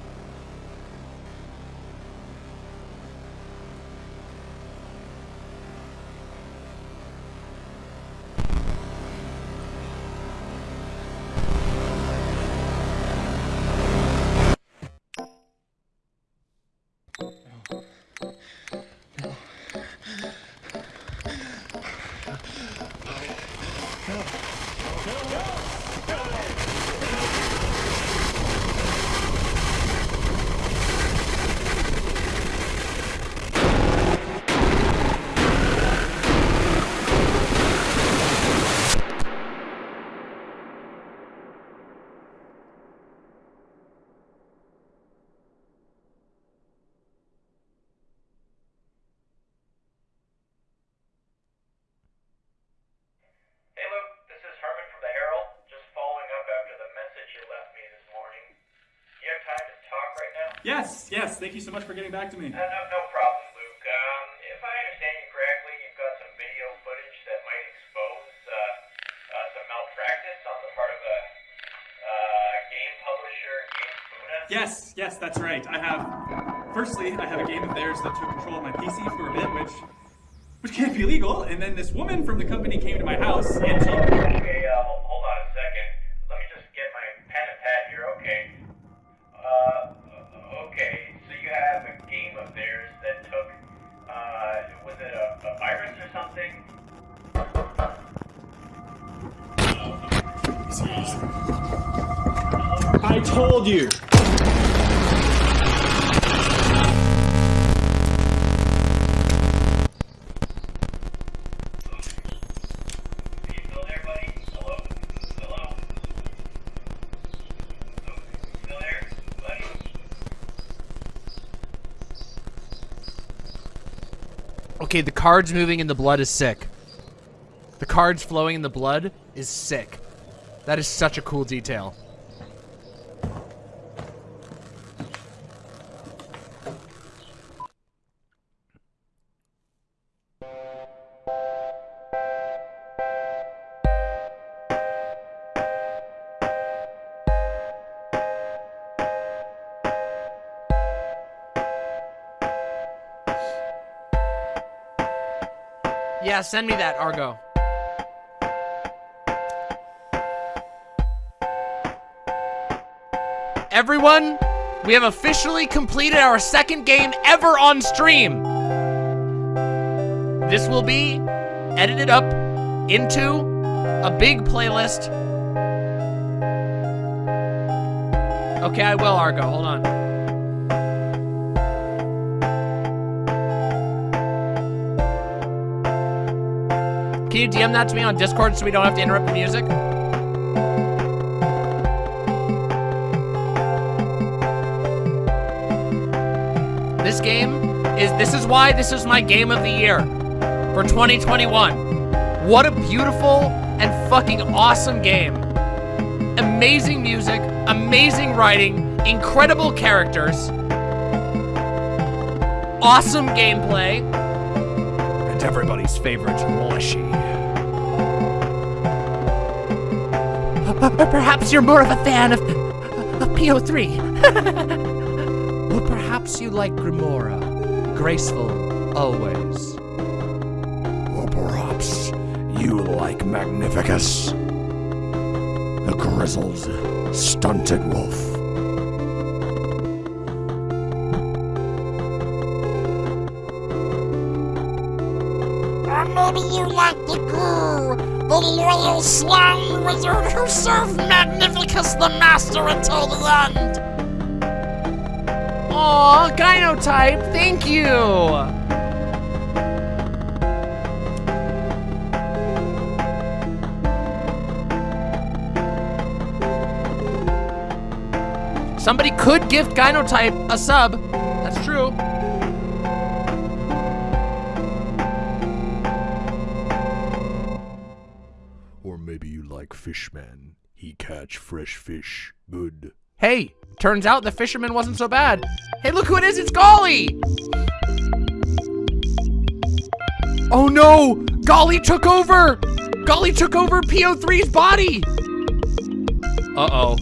S12: Yes, yes. Thank you so much for getting back to me.
S13: Uh, no, no problem, Luke. Um, if I understand you correctly, you've got some video footage that might expose uh, uh, some malpractice on the part of a uh, game publisher, Game
S12: Yes, yes, that's right. I have. Firstly, I have a game of theirs that took control of my PC for a bit, which which can't be legal. And then this woman from the company came to my house and she.
S13: Okay, Okay,
S1: the cards moving in the blood is sick. The cards flowing in the blood is sick. That is such a cool detail. Yeah, send me that, Argo. Everyone, we have officially completed our second game ever on stream. This will be edited up into a big playlist. Okay, I will, Argo. Hold on. Can you DM that to me on Discord so we don't have to interrupt the music? This game is, this is why this is my game of the year for 2021. What a beautiful and fucking awesome game. Amazing music, amazing writing, incredible characters, awesome gameplay,
S5: And everybody's favorite, Leshy.
S4: Or perhaps you're more of a fan of, of PO3.
S1: Or perhaps you like Grimora. Graceful, always.
S3: Or perhaps you like Magnificus, the grizzled, stunted wolf.
S2: Or maybe you like the goo, the loyal slime wizard who served Magnificus the Master until the end.
S1: Aw, Gynotype, thank you! Somebody could gift Gynotype a sub.
S3: Fresh fish. Good.
S1: Hey, Turns out the fisherman wasn't so bad. Hey, look who it is. It's Golly. Oh no! Golly took over! Golly took over PO3's body! Uh-oh.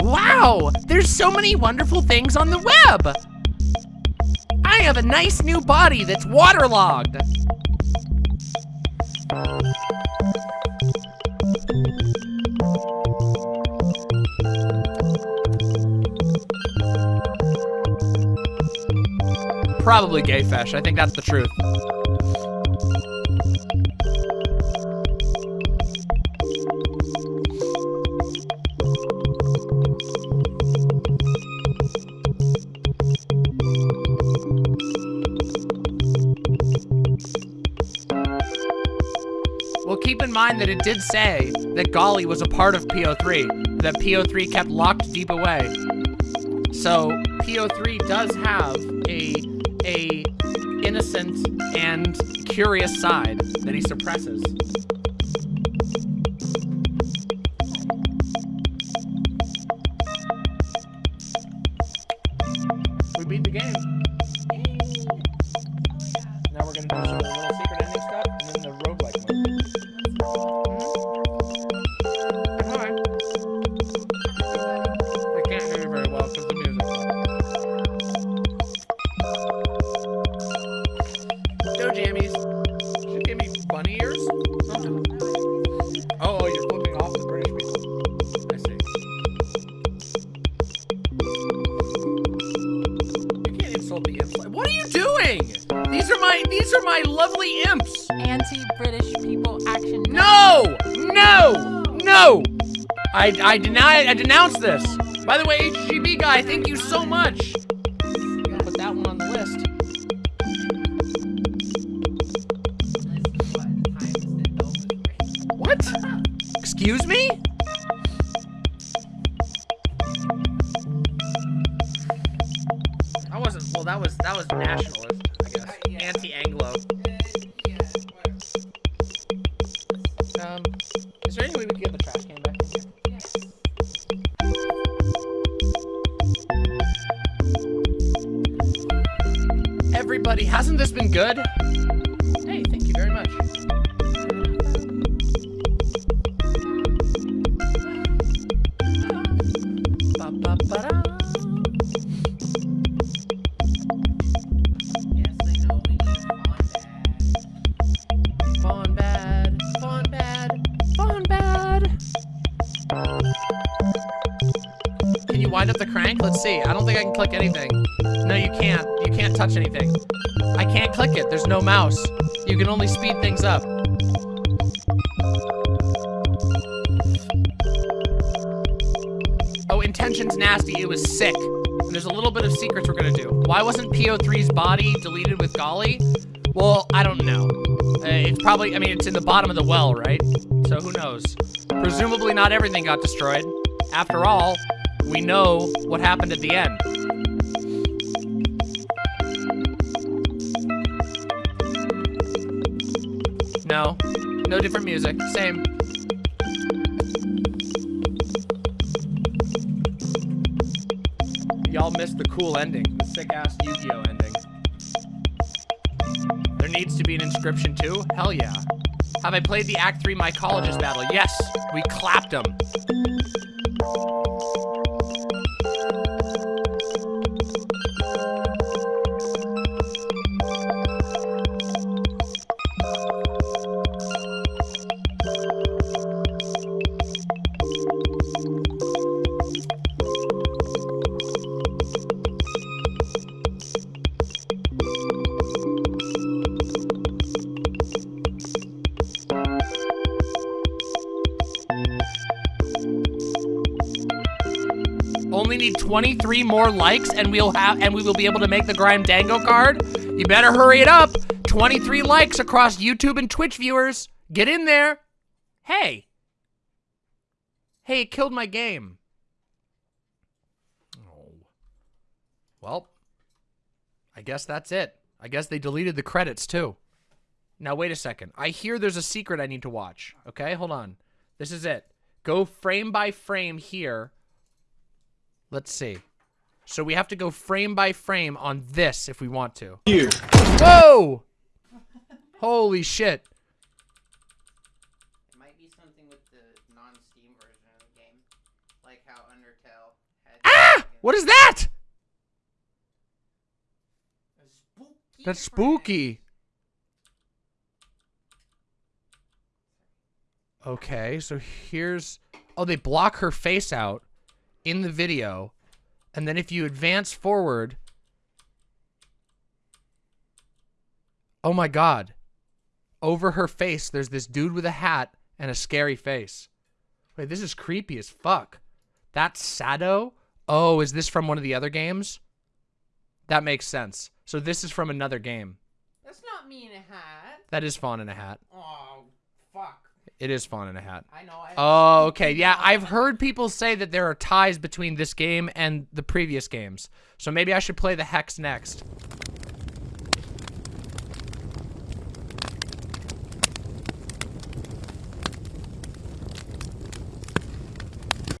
S1: Wow! There's so many wonderful things on the web! I have a nice new body that's waterlogged. Probably gay fish. I think that's the truth. It did say that Golly was a part of PO3, that PO3 kept locked deep away. So PO3 does have a a innocent and curious side that he suppresses. I deny I denounce this. By the way, HGB guy, thank you so much. Everybody, hasn't this been good? Hey, thank you very much. Can you wind up the crank? Let's see. I don't think I can click anything. Touch anything. I can't click it. There's no mouse. You can only speed things up. Oh, intention's nasty. It was sick. And there's a little bit of secrets we're gonna do. Why wasn't PO3's body deleted with Golly? Well, I don't know. Uh, it's probably, I mean, it's in the bottom of the well, right? So who knows? Presumably not everything got destroyed. After all, we know what happened at the end. No. Different music. Same. Y'all missed the cool ending. The sick-ass Yu-Gi-Oh ending. There needs to be an Inscryption too? Hell yeah. Have I played the Act 3 Mycologist battle? Yes! We clapped them. 23 more likes and we'll have and we will be able to make the Grime Dango card. You better hurry it up. 23 likes across YouTube and Twitch viewers. Get in there. Hey. Hey, it killed my game. Oh. Well, I guess that's it. I guess they deleted the credits too. Now wait a second. I hear there's a secret I need to watch. Okay, hold on. This is it. Go frame by frame here. Let's see. So we have to go frame by frame on this if we want to.
S12: You.
S1: Whoa! Holy shit.
S4: It might be something with the non-Steam version of the game, like how Undertale had.
S1: Ah! What is that? That's spooky. Okay, so here's... Oh, they block her face out in the video. And then if you advance forward... Oh my god. Over her face, there's this dude with a hat and a scary face. Wait, this is creepy as fuck. That's Sado? Oh, is this from one of the other games? That makes sense. So this is from another game.
S4: That's not me in a hat.
S1: That is Fawn in a hat.
S4: Oh, fuck.
S1: It is Fawn in a hat.
S4: I know. I
S1: Oh, okay. Yeah, I've heard people say that there are ties between this game and the previous games. So maybe I should play the Hex next.